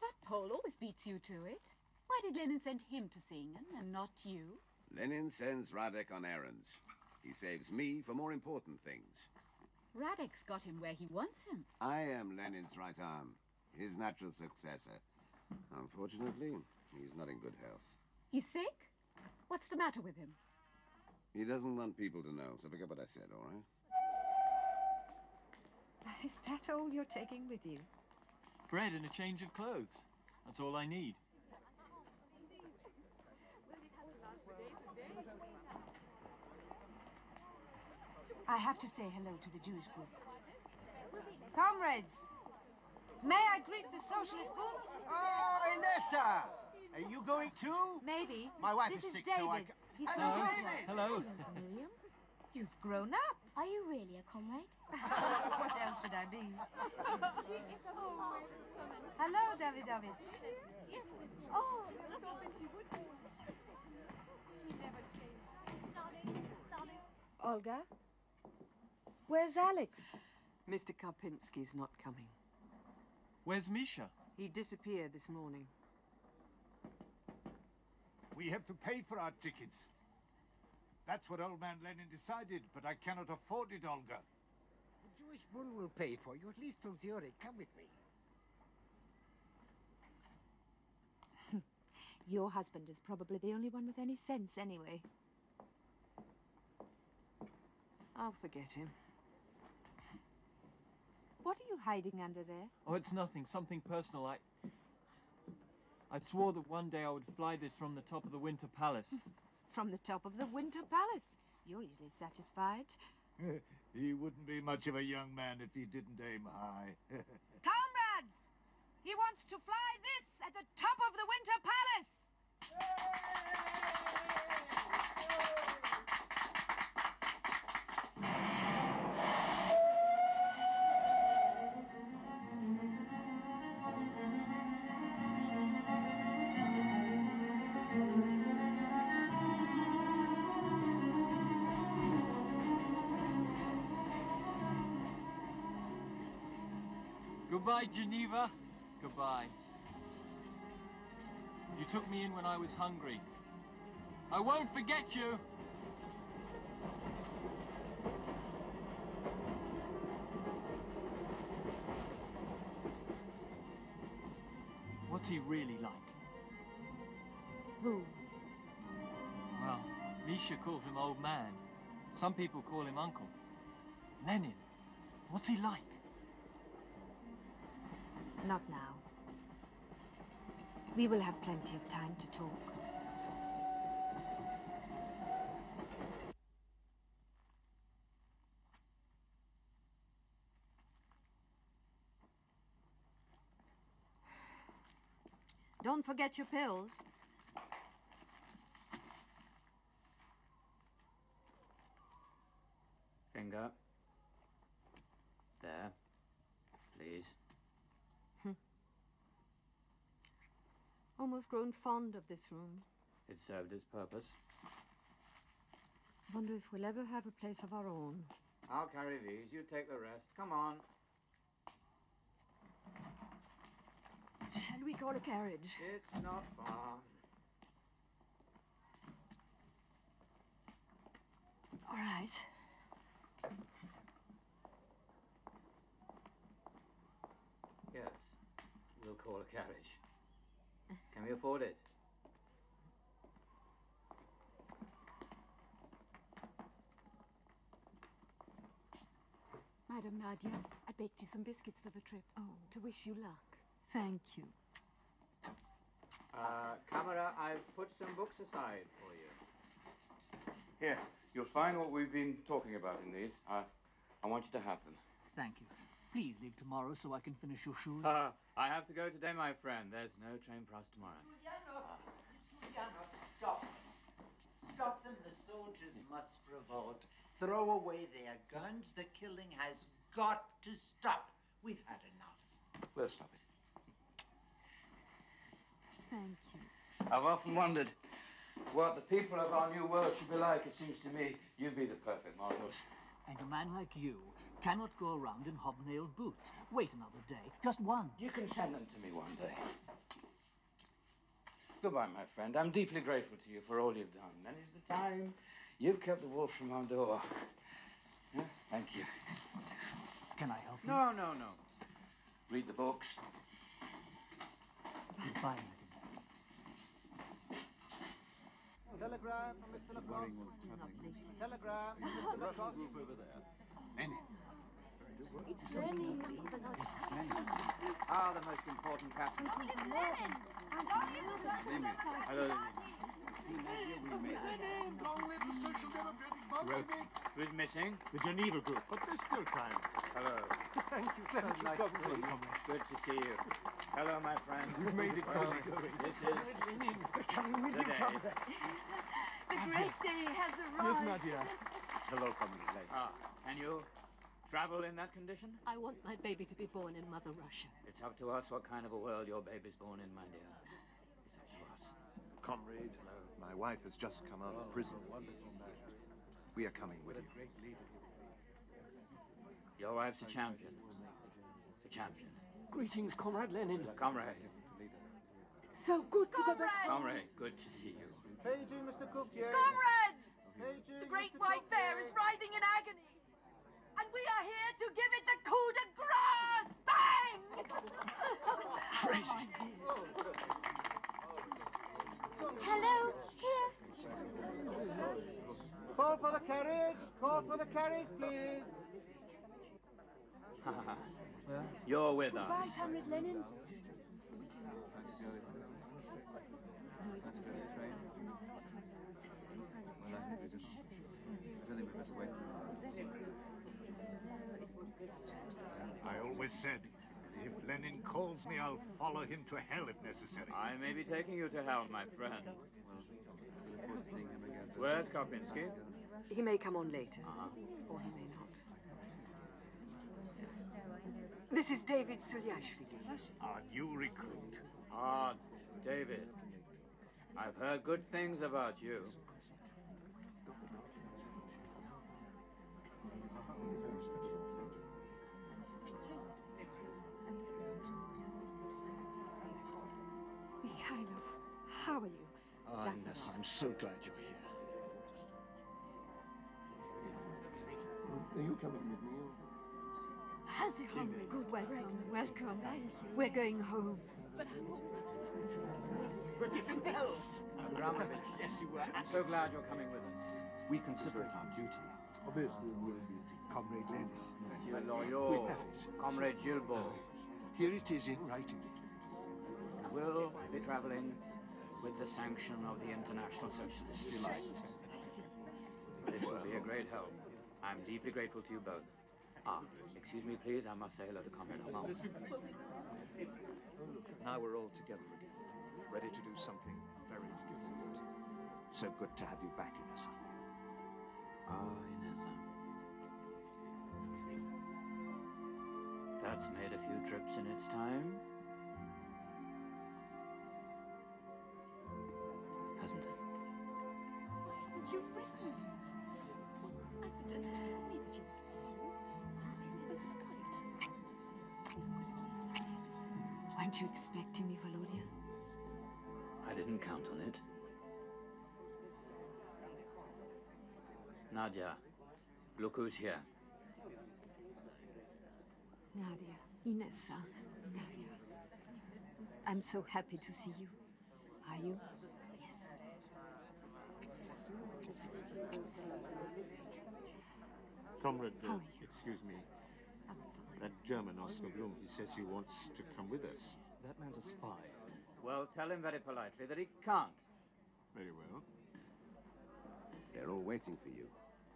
That Pole always beats you to it. Why did Lenin send him to Singen and not you? Lenin sends Radek on errands. He saves me for more important things. Radek's got him where he wants him. I am Lenin's right arm, his natural successor. Unfortunately, he's not in good health. He's sick? What's the matter with him? He doesn't want people to know, so forget what I said, all right? Is that all you're taking with you? Bread and a change of clothes. That's all I need. I have to say hello to the Jewish group. Comrades, may I greet the Socialist Bund? Ah, oh, Inessa! Are you going too? Maybe. My wife this is sick, David. so I ca- He's Hello, from Georgia. David. Hello. Miriam, you've grown up. Are you really a comrade? *laughs* what else should I be? Hello, Davidovich. Oh, Olga? Where's Alex? Mr. Karpinski's not coming. Where's Misha? He disappeared this morning. We have to pay for our tickets. That's what old man Lenin decided, but I cannot afford it, Olga. The Jewish Bund will pay for you, at least till Zurich. Come with me. *laughs* Your husband is probably the only one with any sense, anyway. I'll forget him. What are you hiding under there? Oh, it's nothing. Something personal. I. I swore that one day I would fly this from the top of the Winter Palace. *laughs* From the top of the Winter Palace. You're easily satisfied. *laughs* he wouldn't be much of a young man if he didn't aim high. *laughs* Comrades! He wants to fly this at the top of the Winter Palace! Goodbye, Geneva. Goodbye. You took me in when I was hungry. I won't forget you! What's he really like? Who? Well, Misha calls him old man. Some people call him uncle. Lenin, what's he like? Not now. We will have plenty of time to talk. Don't forget your pills. Finger. There. Please. Almost grown fond of this room. It served its purpose. I Wonder if we'll ever have a place of our own. I'll carry these. You take the rest. Come on. Shall we call a carriage? It's not far. All right. Yes. We'll call a carriage. Can we afford it? Madam Nadia, I baked you some biscuits for the trip. Oh. To wish you luck. Thank you. Uh, camera, I've put some books aside for you. Here, you'll find what we've been talking about in these. I, I want you to have them. Thank you. Please leave tomorrow so I can finish your shoes. Uh, I have to go today, my friend. There's no train for us tomorrow. Ulyanov, stop. Stop them. The soldiers must revolt. Throw away their guns. The killing has got to stop. We've had enough. We'll stop it. Thank you. I've often wondered what the people of our new world should be like, it seems to me you'd be the perfect models. And a man like you cannot go around in hobnailed boots. Wait another day. Just one. You can send them to me one day. Goodbye, my friend. I'm deeply grateful to you for all you've done. And it's the time you've kept the wolf from our door. Huh? Thank you. Can I help you? No, no, no. Read the books. Goodbye, Telegram from Mr. Lecoq. Telegram from Mr. Lecoq. over there. Lenin. It's Lenny. Ah, the most important passenger. Hello, Lenin. See, Nadia, we made it. Long live the Social Democrats, Well, who's missing? The Geneva Group, but there's still time. Hello. Thank you, thank you, Nice comrade. to. Good to see you. Hello, my friend. You've made it, Well, comrade. This is Coming with the you, day. comrade. The great day has arrived. Yes, Nadia. Hello, comrade. Ah, and you travel in that condition? I want my baby to be born in Mother Russia. It's up to us what kind of a world your baby's born in, my dear. It's up to us. Comrade, my wife has just come out of oh, prison. We are coming with you. Your wife's a champion. A champion. Greetings, Comrade Lenin. Comrade. So good to go back. Comrade, good to see you. Paging Mr. Cooktier. Comrades! Paging The great Mr. white bear is writhing in agony. And we are here to give it the coup de grace! Bang! *laughs* Crazy. Hello, here. Call for the carriage. Call for the carriage, please. *laughs* You're with Goodbye, us. Comrade Lenin. Always said, if Lenin calls me, I'll follow him to hell if necessary. I may be taking you to hell, my friend. Where's Karpinski? He may come on later, Uh-huh. or he may not. This is David Sulyashvili. Our new recruit. Ah, David. I've heard good things about you. Mikhailov, how are you? Ah, Ness, I'm so glad you're here. Are you coming with me? Hazy comrades, welcome, welcome. We're going home. Listen, Bill. Abramovich, yes, you were. I'm so glad you're coming with us. We consider it our duty. Obviously, we'll be Comrade Lenin. Monsieur We Loyot. Comrade Guilbeaux. Here it is in writing. Will be traveling with the sanction of the International Socialists. This will be a great help. I'm deeply grateful to you both. Ah, excuse me, please. I must say hello to Comrade Armand. Now we're all together again, ready to do something very good. So good to have you back, Inessa. Ah, Inessa. That's made a few trips in its time. Weren't you expecting me, Volodya? I didn't count on it. Nadia, look who's here. Nadia, Inessa, Nadia. I'm so happy to see you. Are you? Yes. Comrade, uh, excuse me. I'm fine. That German, Oscar Blum, he says he wants to come with us. That man's a spy. Well, tell him very politely that he can't. Very well. They're all waiting for you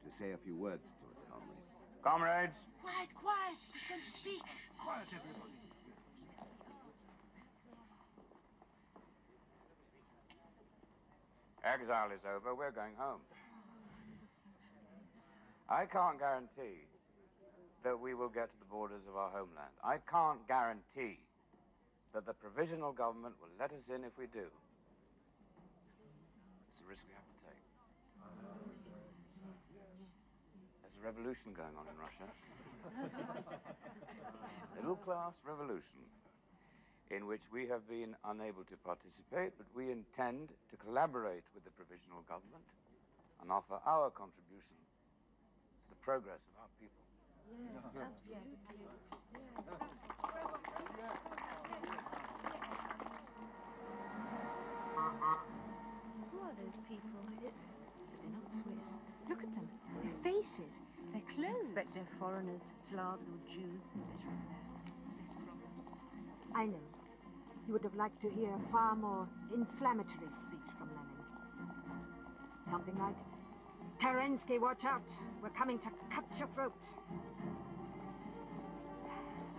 to say a few words to us, comrade. Comrades, Quiet, quiet. He's going to speak. Quiet, everybody. exile is over. We're going home. I can't guarantee that we will get to the borders of our homeland. I can't guarantee that the provisional government will let us in if we do. It's a risk we have to take. There's a revolution going on in Russia. *laughs* Middle class revolution in which we have been unable to participate, but we intend to collaborate with the provisional government and offer our contribution to the progress of our people. Who are those people? They're not Swiss. Look at them. Their faces. Their clothes. expect they're foreigners, Slavs or Jews. I know. You would have liked to hear a far more inflammatory speech from Lenin. Something like, Kerensky, watch out! We're coming to cut your throat.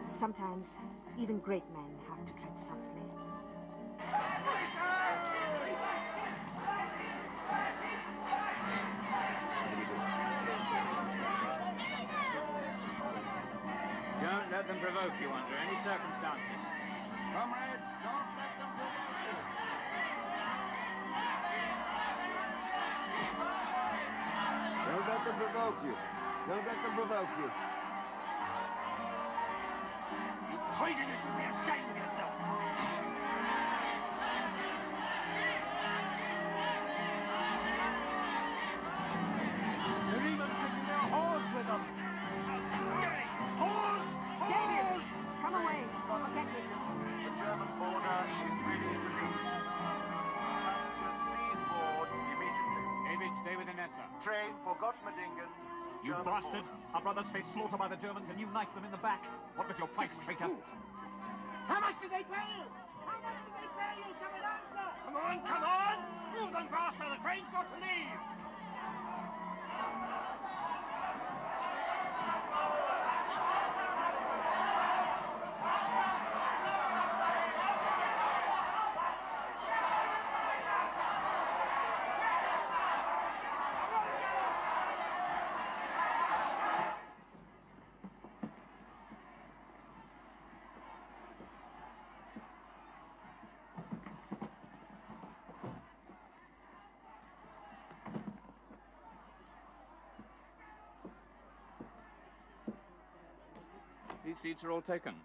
Sometimes, even great men have to tread softly. Don't let them provoke you under any circumstances. Comrades, don't let them provoke you. Don't let them provoke you. Don't let them provoke you. Traitor, you should be ashamed of yourself! They're even taking their whores with them. Whores! David! Come away! Forget it. The German border is ready to leave. Please board immediately. David, stay with Inessa. Train for Gottmedingen. You bastard! Our brothers face slaughter by the Germans and you knife them in the back. What was your price, traitor? How much did they pay you? How much did they pay you? Come and answer! Come on, come on! Move them faster, the train's got to leave! These seats are all taken.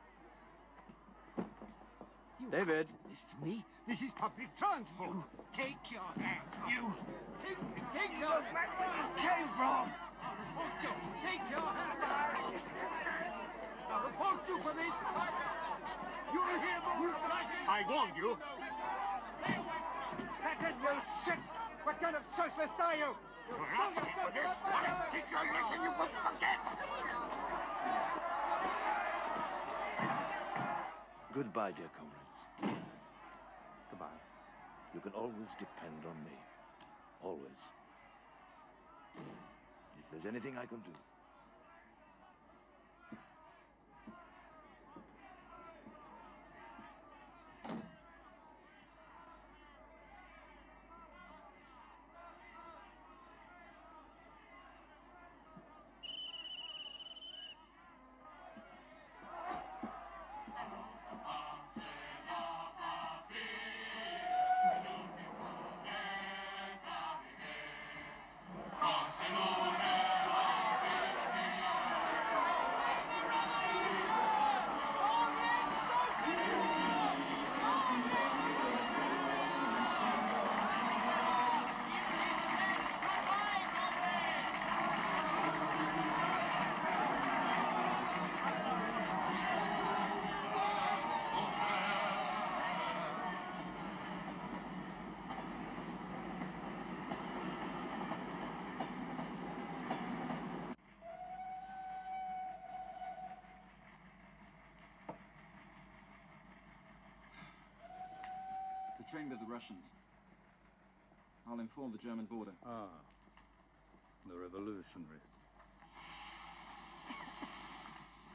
David. This to me? This is public transport. Take your hands off. You. Take, take your back where you came from. I'll report you. Take your hands off. I'll report you for this. You'll hear more of I warned you. Peasant, you shit! What kind of socialist are you? You You're son of asking for a- this. What a situation you will forget! Goodbye, dear comrades. Goodbye. You can always depend on me. Always. If there's anything I can do, train with the Russians. I'll inform the German border. Ah, the revolutionaries.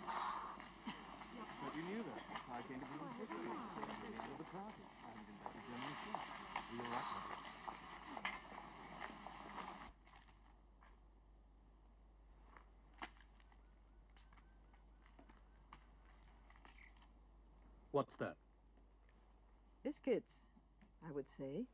But you knew that. I came to be in Switzerland. of the party. I haven't been back to Germany since. Are you all right, What's that? Biscuits, I would say.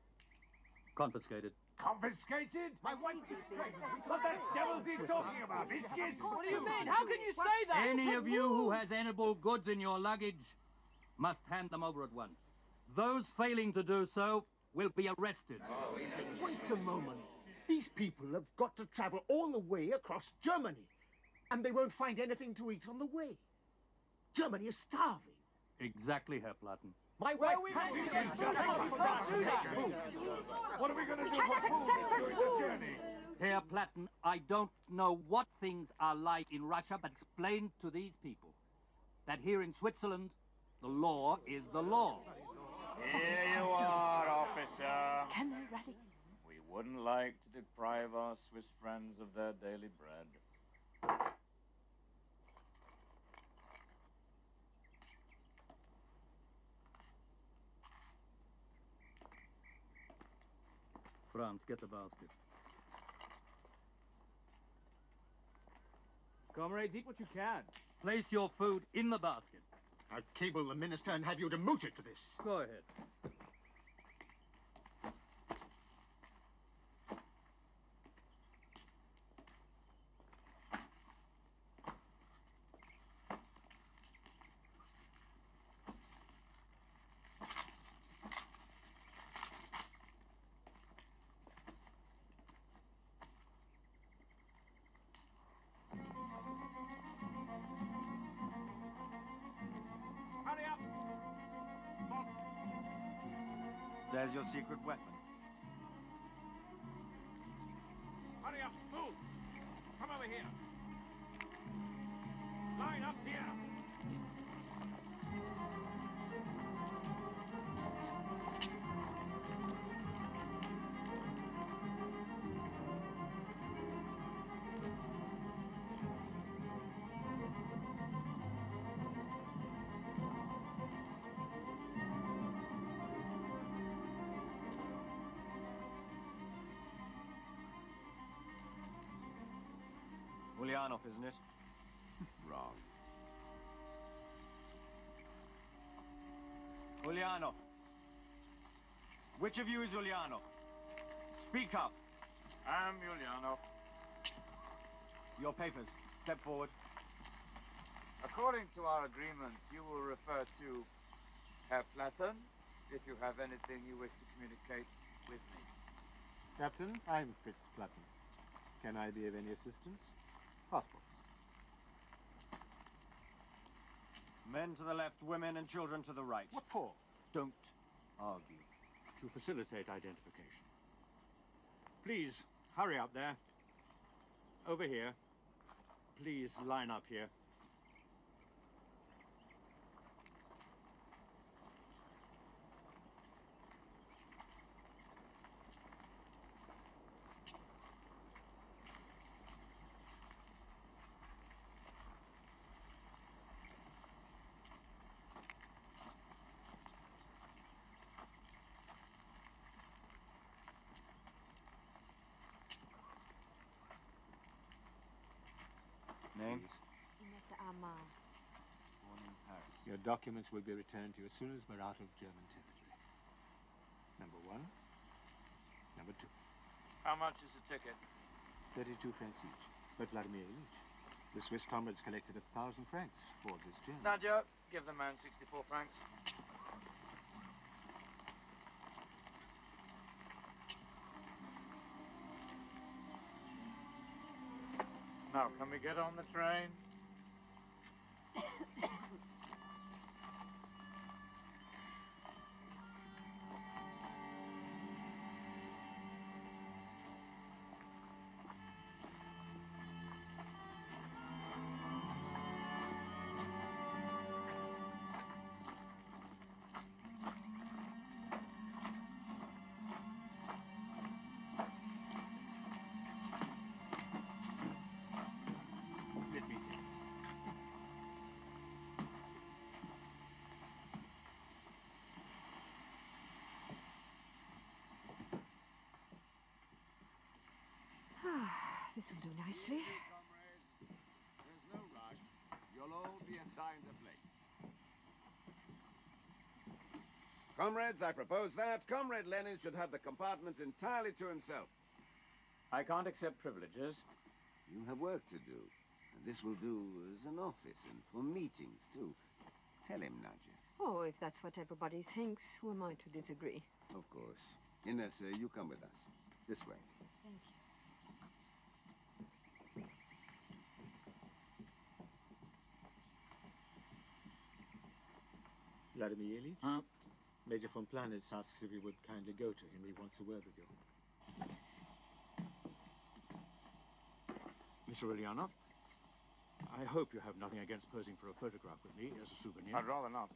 Confiscated. Confiscated? My wife is pregnant. What the devil's he talking about? Biscuits? What do you mean? How can you say that? Any of you who has edible goods in your luggage must hand them over at once. Those failing to do so will be arrested. Wait a moment. These people have got to travel all the way across Germany, and they won't find anything to eat on the way. Germany is starving. Exactly, Herr Platten. My wife. What are we going to do cannot food accept during such the rules. Herr Platten, I don't know what things are like in Russia, but explain to these people that here in Switzerland, the law is the law. Here you *laughs* are, officer. Can they rally? We wouldn't like to deprive our Swiss friends of their daily bread. Franz, get the basket. Comrades, eat what you can. Place your food in the basket. I'll cable the minister and have you demoted for this. Go ahead. Weapon. Ulyanov, isn't it? *laughs* Wrong. Ulyanov. Which of you is Ulyanov? Speak up. I'm Ulyanov. Your papers. Step forward. According to our agreement, you will refer to Herr Platten if you have anything you wish to communicate with me. Captain, I'm Fritz Platten. Can I be of any assistance? Passports. Men to the left, women and children to the right. What for? Don't argue. To facilitate identification. Please, hurry up there. Over here. Please line up here. Name? Ines Armand. Born in Paris. Your documents will be returned to you as soon as we're out of German territory. Number one. Number two. How much is the ticket? 32 francs each. But Vladimir Ilyich, the Swiss comrades collected a thousand francs for this journey. Nadia, give the man 64 francs. Now, can we get on the train? *coughs* this will do nicely. There's no rush. You'll all be assigned a place. Comrades, I propose that Comrade Lenin should have the compartment entirely to himself. I can't accept privileges. You have work to do. And this will do as an office and for meetings, too. Tell him, Nadja. Oh, if that's what everybody thinks, who am I to disagree? Of course. Ines, uh, you come with us. This way. Vladimir Ilyich? Uh-huh. Major von Planitz asks if you would kindly go to him. He wants a word with you. Mr. Ulyanov, I hope you have nothing against posing for a photograph with me as a souvenir. I'd rather not.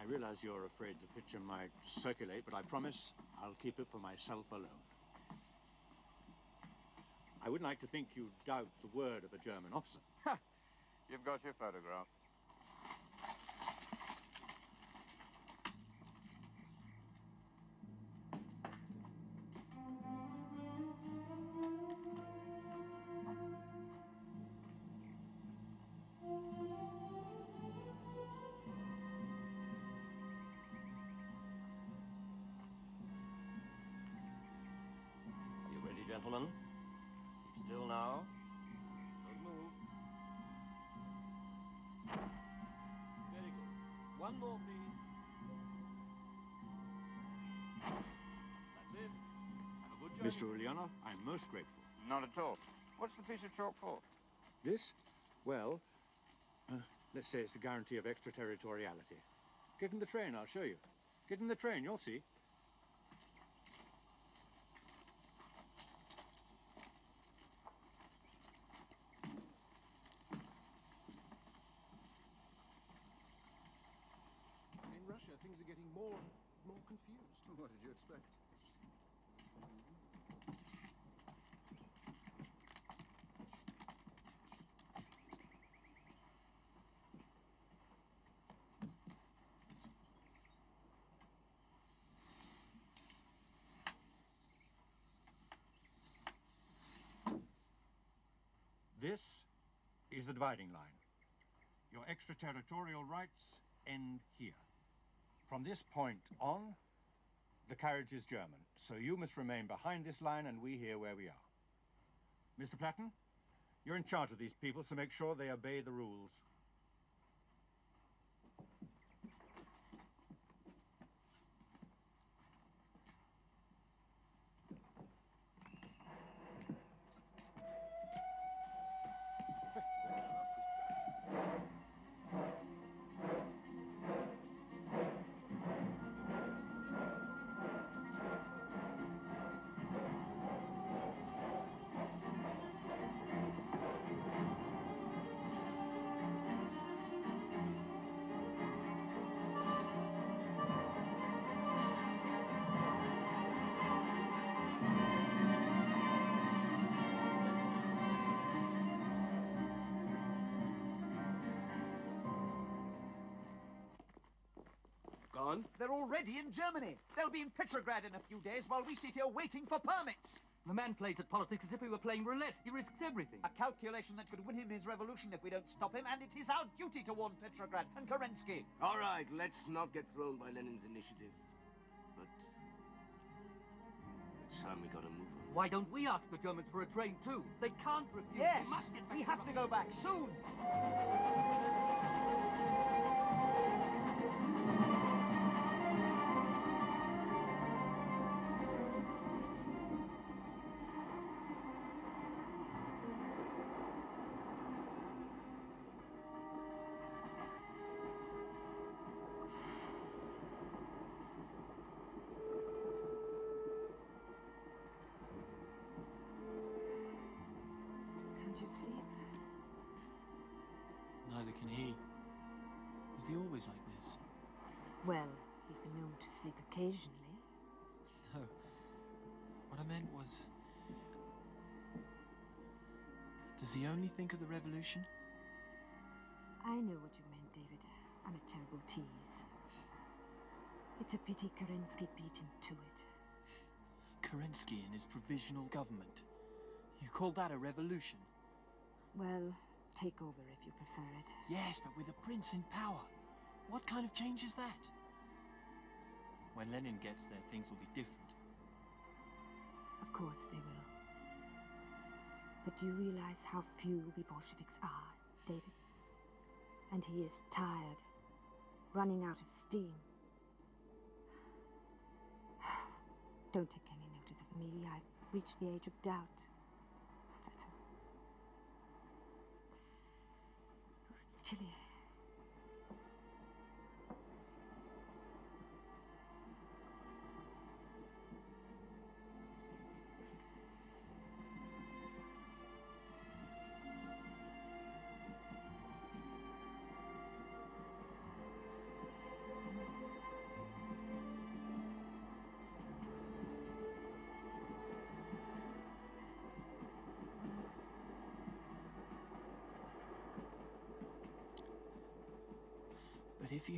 I realize you're afraid the picture might circulate, but I promise I'll keep it for myself alone. I wouldn't like to think you doubt the word of a German officer. Ha! *laughs* You've got your photograph. One more, please. That's it. Have a good journey. Mr. Ulyanov, I'm most grateful. Not at all. What's the piece of chalk for? This? Well, uh, let's say it's a guarantee of extraterritoriality. Get in the train, I'll show you. Get in the train, you'll see. In Russia, things are getting more and more confused. What did you expect? This is the dividing line. Your extraterritorial rights end here. From this point on, the carriage is German, so you must remain behind this line and we here where we are. Mr. Platten, you're in charge of these people, so make sure they obey the rules. They're already in Germany. They'll be in Petrograd in a few days while we sit here waiting for permits. The man plays at politics as if he were playing roulette. He risks everything. A calculation that could win him his revolution if we don't stop him, and it is our duty to warn Petrograd and Kerensky. All right, let's not get thrown by Lenin's initiative. But it's time we got to move on. Why don't we ask the Germans for a train too? They can't refuse. Yes, we must get back we have to go back soon. He always like this? Well, he's been known to sleep occasionally. No. What I meant was. Does he only think of the revolution? I know what you meant, David. I'm a terrible tease. It's a pity Kerensky beat him to it. Kerensky and his provisional government. You call that a revolution? Well, take over if you prefer it. Yes, but with a prince in power. What kind of change is that? When Lenin gets there, things will be different. Of course they will. But do you realize how few we Bolsheviks are, David? And he is tired, running out of steam. *sighs* Don't take any notice of me. I've reached the age of doubt.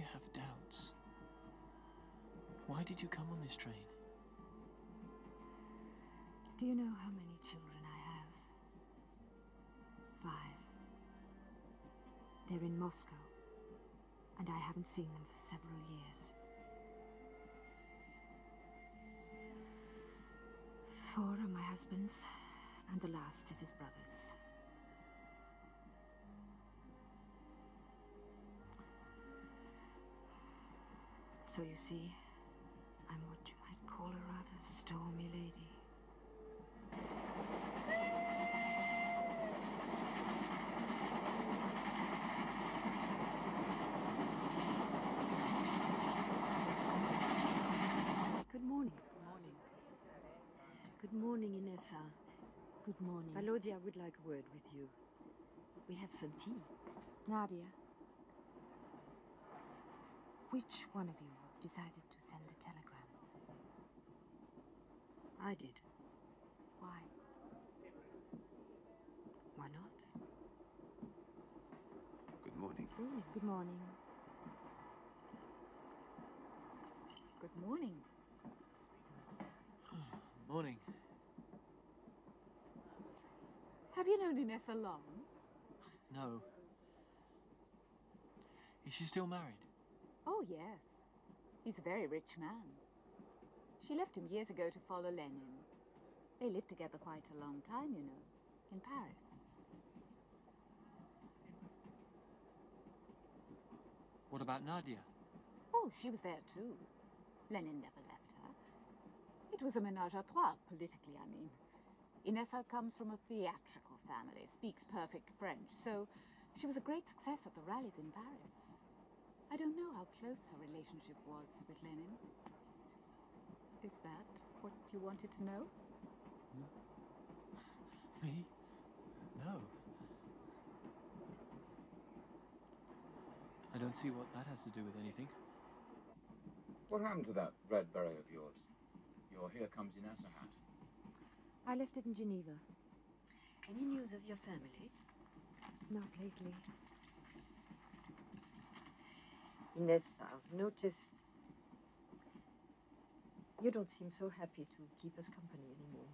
You have doubts, why did you come on this train? Do you know how many children I have? Five. They're in Moscow, and I haven't seen them for several years. Four are my husband's, and the last is his brother's. So you see, I'm what you might call a rather stormy lady. Good morning. Good morning. Good morning, Inessa. Good morning. Volodya would like a word with you. We have some tea. Nadia. Which one of you decided to send the telegram? I did. Why? Why not? Good morning. Morning. Good morning. Good morning. Morning. Have you known Inessa long? No. Is she still married? Oh, yes. He's a very rich man. She left him years ago to follow Lenin. They lived together quite a long time, you know, in Paris. What about Nadia? Oh, she was there too. Lenin never left her. It was a menage a trois, politically, I mean. Inessa comes from a theatrical family, speaks perfect French, so she was a great success at the rallies in Paris. I don't know how close her relationship was with Lenin. Is that what you wanted to know? Hmm? Me? No. I don't see what that has to do with anything. What happened to that red beret of yours? Your Here Comes Inessa hat. I left it in Geneva. Any news of your family? Not lately. Inessa, I've noticed you don't seem so happy to keep us company anymore.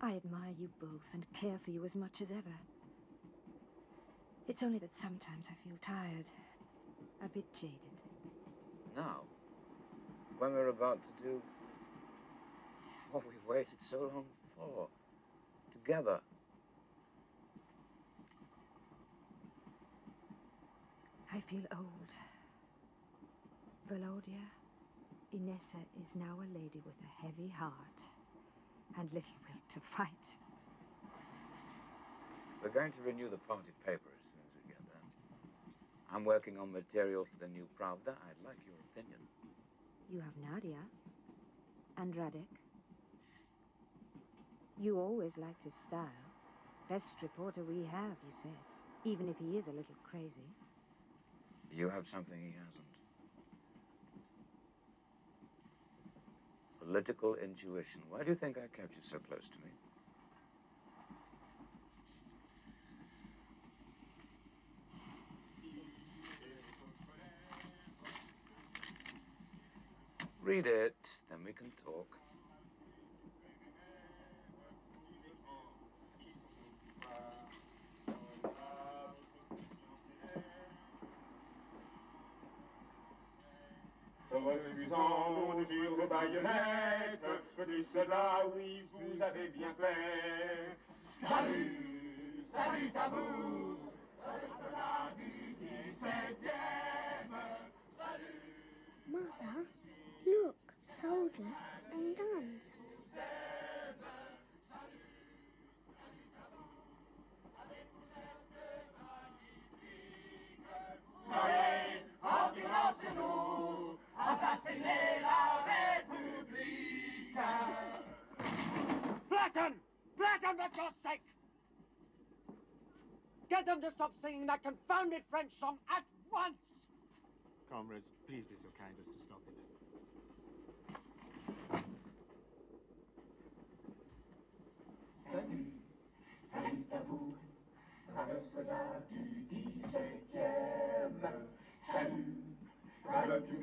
I admire you both and care for you as much as ever. It's only that sometimes I feel tired, a bit jaded. Now, when we're about to do what we've waited so long for, together. I feel old. Volodya, Inessa is now a lady with a heavy heart and little will to fight. We're going to renew the party paper as soon as we get there. I'm working on material for the new Pravda. I'd like your opinion. You have Nadia and Radek. You always liked his style. Best reporter we have, you said, even if he is a little crazy. You have something he hasn't. Political intuition. Why do you think I kept you so close to me? Read it, then we can talk. De disent oui, vous avez bien fait. Salut, salut soldats du 17e. Salut. Mother, look, soldiers and guns. Platten! Platten, for God's sake! Get them to stop singing that confounded French song at once! Comrades, please be so kind as to stop it. Salut, salut à vous, braves soldats du 17e. Salut, salut to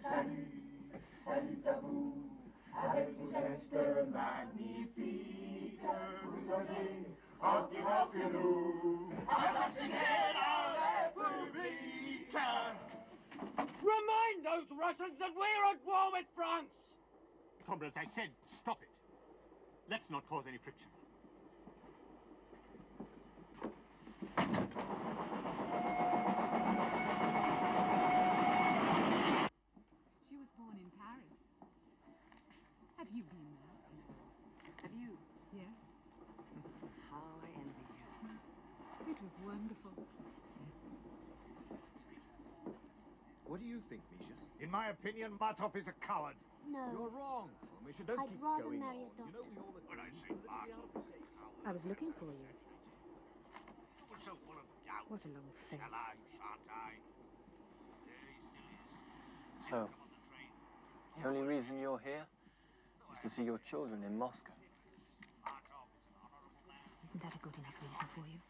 Salut, salut à vous, avec vos gestes magnifiques. Vous soyez anti sur nous, la République. Remind those Russians that we're at war with France! Comrades, I said stop it. Let's not cause any friction. She was born in Paris. Have you been there? Have you? Yes. How I envy you. It was wonderful. What do you think, Misha? In my opinion, Martov is a coward. No. You're wrong. Well, Misha, don't I'd keep rather going marry on. a You know When I say Martov is a coward, I was looking for you. you were so full of doubt. What a long face. Shall I, shan't I? There he still is. So, the only reason you're here is to see your children in Moscow. Isn't that a good enough reason for you?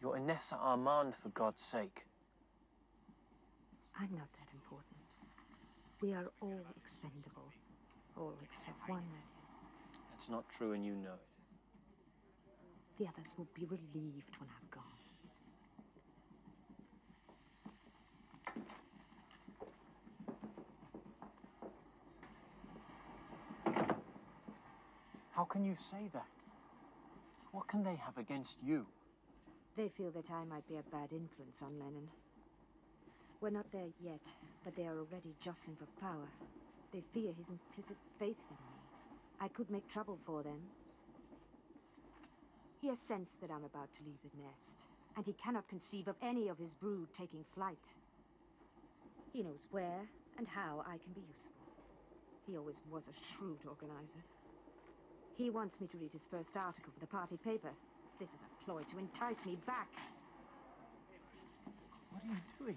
You're Inessa Armand, for God's sake. I'm not that important. We are all expendable. All except one, that is. That's not true, and you know it. The others will be relieved when I've gone. How can you say that? What can they have against you? They feel that I might be a bad influence on Lenin. We're not there yet, but they are already jostling for power. They fear his implicit faith in me. I could make trouble for them. He has sensed that I'm about to leave the nest, and he cannot conceive of any of his brood taking flight. He knows where and how I can be useful. He always was a shrewd organizer. He wants me to read his first article for the party paper. This is a ploy to entice me back. What are you doing?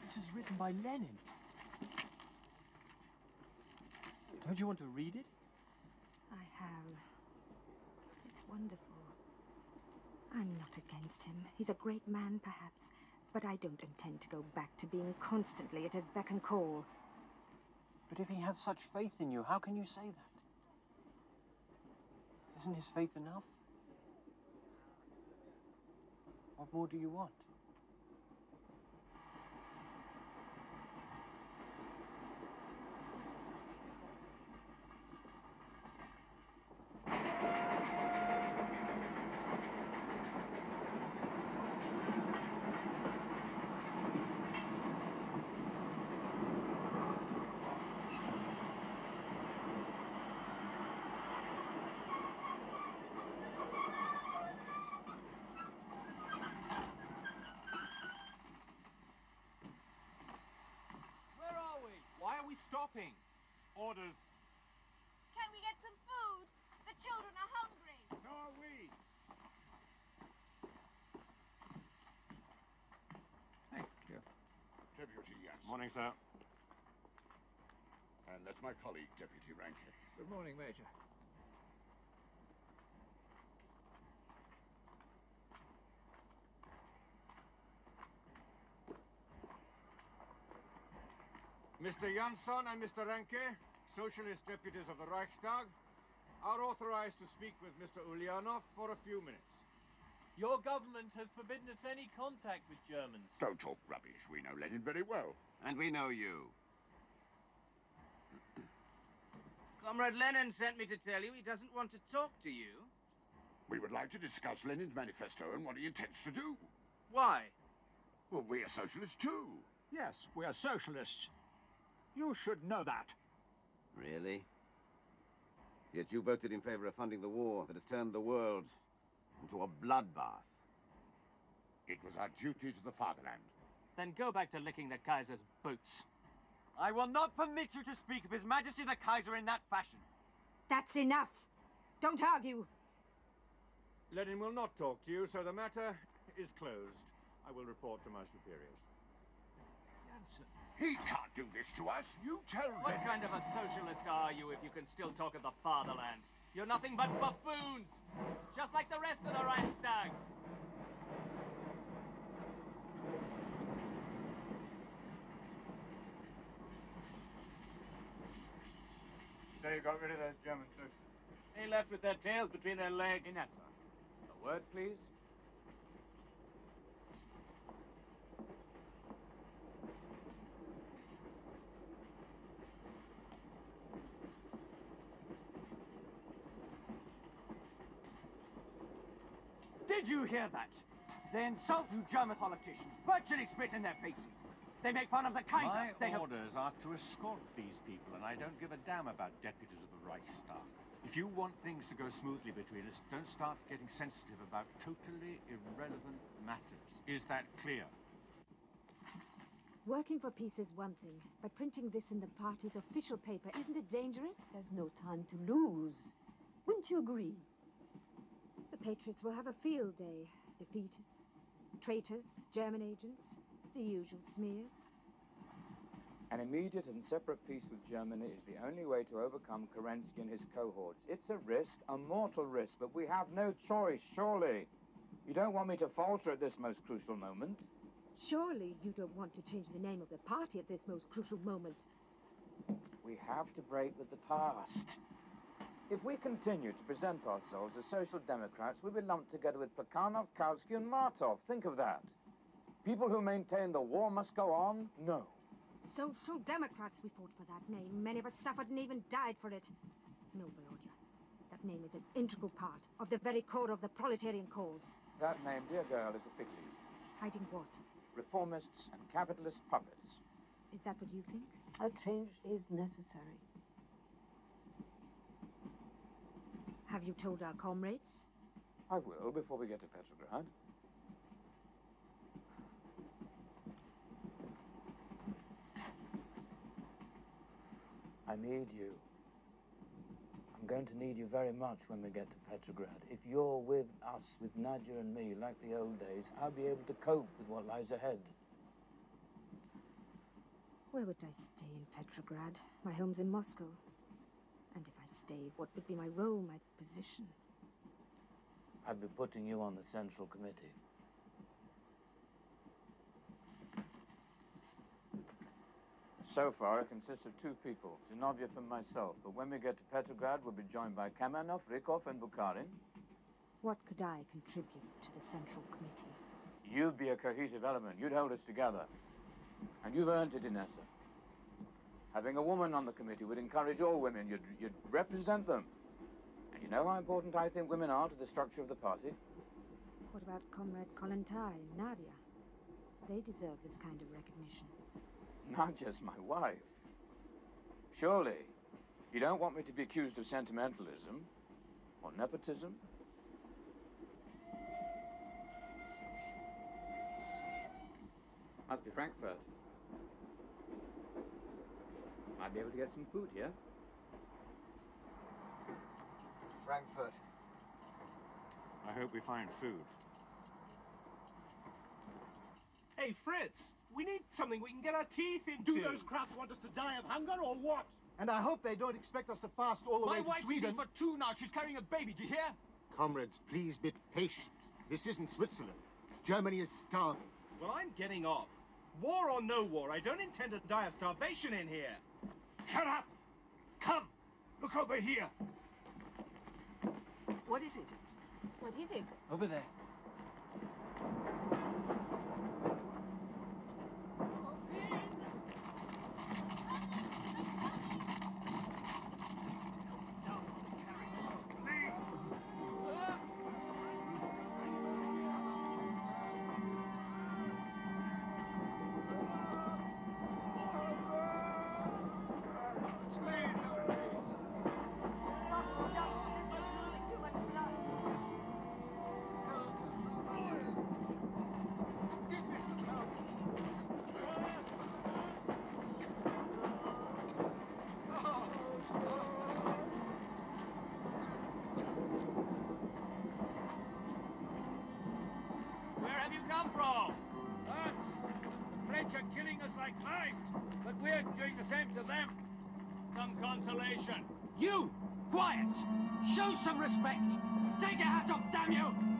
This is written by Lenin. Don't you want to read it? I have. It's wonderful. I'm not against him. He's a great man, perhaps. But I don't intend to go back to being constantly at his beck and call. But if he has such faith in you, how can you say that? Isn't his faith enough? What more do you want? Where are we? Why are we stopping? Orders. Can we get some food? The children are hungry. So are we. Thank you. Deputy Jansson. Morning, sir. And that's my colleague, Deputy Ranke. Good morning, Major. Mr. Jansson and Mr. Renke, socialist deputies of the Reichstag, are authorized to speak with Mr. Ulyanov for a few minutes. Your government has forbidden us any contact with Germans. Don't talk rubbish. We know Lenin very well. And we know you. *clears throat* Comrade Lenin sent me to tell you he doesn't want to talk to you. We would like to discuss Lenin's manifesto and what he intends to do. Why? Well, we are socialists too. Yes, we are socialists. You should know that. Really? Yet you voted in favor of funding the war that has turned the world into a bloodbath. It was our duty to the fatherland. Then go back to licking the Kaiser's boots. I will not permit you to speak of His Majesty the Kaiser in that fashion. That's enough. Don't argue. Lenin will not talk to you, so the matter is closed. I will report to my superiors. He can't do this to us. You tell What Lenin. kind of a socialist are you if you can still talk of the fatherland? You're nothing but buffoons, just like the rest of the Reichstag. So you got rid of those German socialists? They left with their tails between their legs. Inessa, A word, please. Did you hear that? They insult you German politicians, virtually spit in their faces. They make fun of the Kaiser. My they have... orders are to escort these people, and I don't give a damn about deputies of the Reichstag. If you want things to go smoothly between us, don't start getting sensitive about totally irrelevant matters. Is that clear? Working for peace is one thing, but printing this in the party's official paper, isn't it dangerous? There's no time to lose. Wouldn't you agree? The Patriots will have a field day. Defeaters, traitors, German agents, the usual smears. An immediate and separate peace with Germany is the only way to overcome Kerensky and his cohorts. It's a risk, a mortal risk, but we have no choice, surely. You don't want me to falter at this most crucial moment. Surely you don't want to change the name of the party at this most crucial moment. We have to break with the past. If we continue to present ourselves as social democrats, we'll be lumped together with Plekhanov, Kautsky, and Martov. Think of that. People who maintain the war must go on? No. Social Democrats, we fought for that name. Many of us suffered and even died for it. No, Volodya. That name is an integral part of the very core of the proletarian cause. That name, dear girl, is a fig leaf. Hiding what? Reformists and capitalist puppets. Is that what you think? A change is necessary. Have you told our comrades? I will before we get to Petrograd. I need you. I'm going to need you very much when we get to Petrograd. If you're with us, with Nadia and me, like the old days, I'll be able to cope with what lies ahead. Where would I stay in Petrograd? My home's in Moscow. And if stay, what would be my role, my position? I'd be putting you on the Central Committee. So far, it consists of two people, Zinoviev and myself. But when we get to Petrograd, we'll be joined by Kamenev, Rykov, and Bukharin. What could I contribute to the Central Committee? You'd be a cohesive element. You'd hold us together. And you've earned it, Inessa. Having a woman on the committee would encourage all women. You'd, you'd represent them. And you know how important I think women are to the structure of the party? What about Comrade Kollontai and Nadia? They deserve this kind of recognition. Not just my wife. Surely, you don't want me to be accused of sentimentalism or nepotism? Must be Frankfurt. Might be able to get some food here. Frankfurt. I hope we find food. Hey, Fritz, we need something we can get our teeth into. Do those crowds want us to die of hunger or what? And I hope they don't expect us to fast all the My way to wife's Sweden. eating for two now. She's carrying a baby. Do you hear? Comrades, please be patient. This isn't Switzerland. Germany is starving. Well, I'm getting off. War or no war, I don't intend to die of starvation in here. Shut up! Come! Look over here! What is it? What is it? Over there. Like flies, but we're doing the same to them. Some consolation. You! Quiet! Show some respect! Take your hat off, damn you!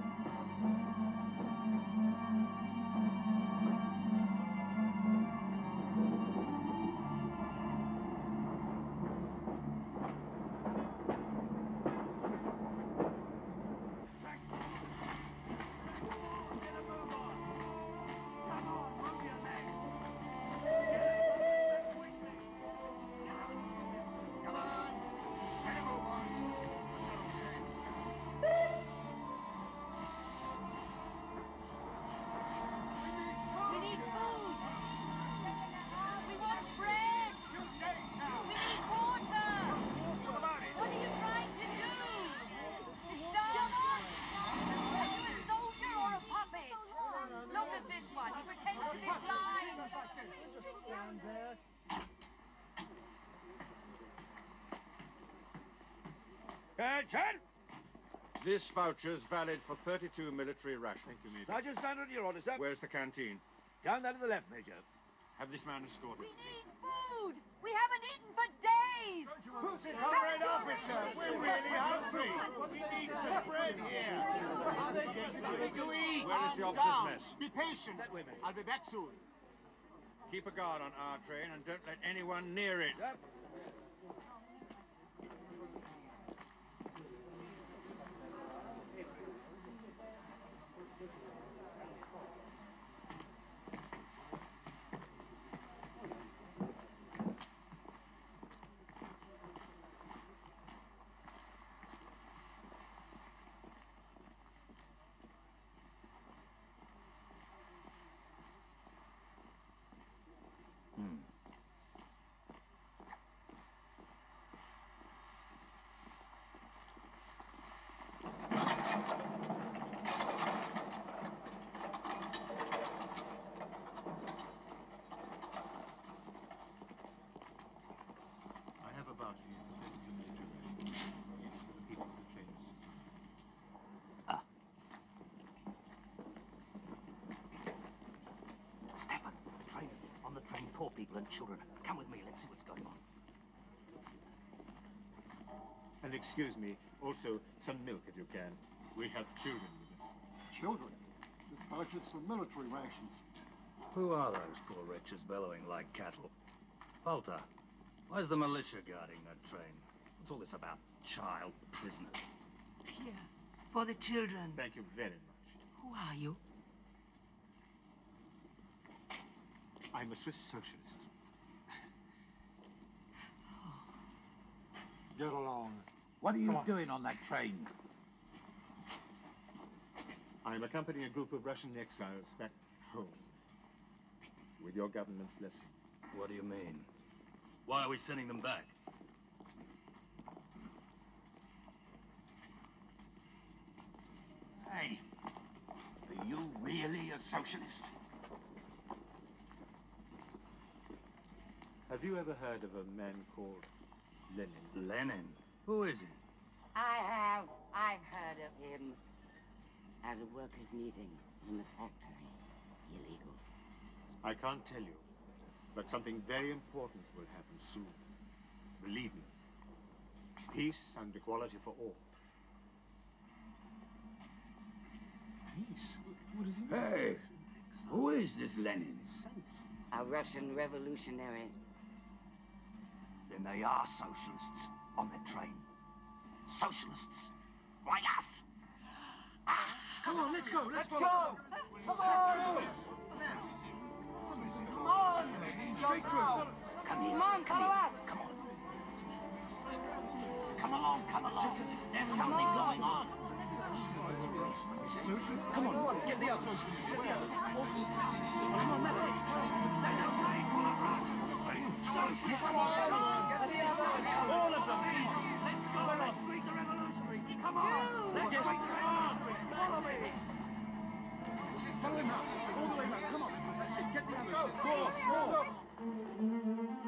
Attention! This voucher's valid for 32 military rations. Thank you, Major. I stand on your orders, sir. Where's the canteen? Down there to the left, Major. Have this man escorted. We need food. We haven't eaten for days. Who's it, comrade officer, we're really hungry. We need some bread here. Are they getting something to eat? Where is the officer's mess? Be patient. I'll be back soon. Keep a guard on our train and don't let anyone near it. I have a voucher here for 32 military rations. It's for the people of the train. Stefan, the train. On the train, poor people and children. Come with me, let's see what's going on. And excuse me, also some milk if you can. We have children with us. Children? This voucher's for military rations. Who are those poor wretches bellowing like cattle? Falter, where's the militia guarding that train? What's all this about child prisoners? Here, for the children. Thank you very much. Who are you? I'm a Swiss socialist. *sighs* Get along. What are you doing on that train? I'm accompanying a group of Russian exiles back home. With your government's blessing. What do you mean? Why are we sending them back? Hey, are you really a socialist? Have you ever heard of a man called Lenin? Lenin? Who is he? I have. I've heard of him. At a workers' meeting in the factory. Illegal. I can't tell you, but something very important will happen soon. Believe me. Peace and equality for all. Peace? What does he mean? Hey, who is this Lenin? A Russian revolutionary. Then they are socialists on the train. Socialists, like us. Ah. Come on, let's go. Let's, Let's follow. go. Come on. Come on. Straight through. Come here. Come on, follow us. Come on. Come along, come along. There's something going on. Come on, get the others. Get the others. Come on, that's it. All of them. Let's go. Let's greet the revolutionaries. Come on. Let's greet the revolutionaries. Me. All the way round. Come on. It. Get the others. Go, go.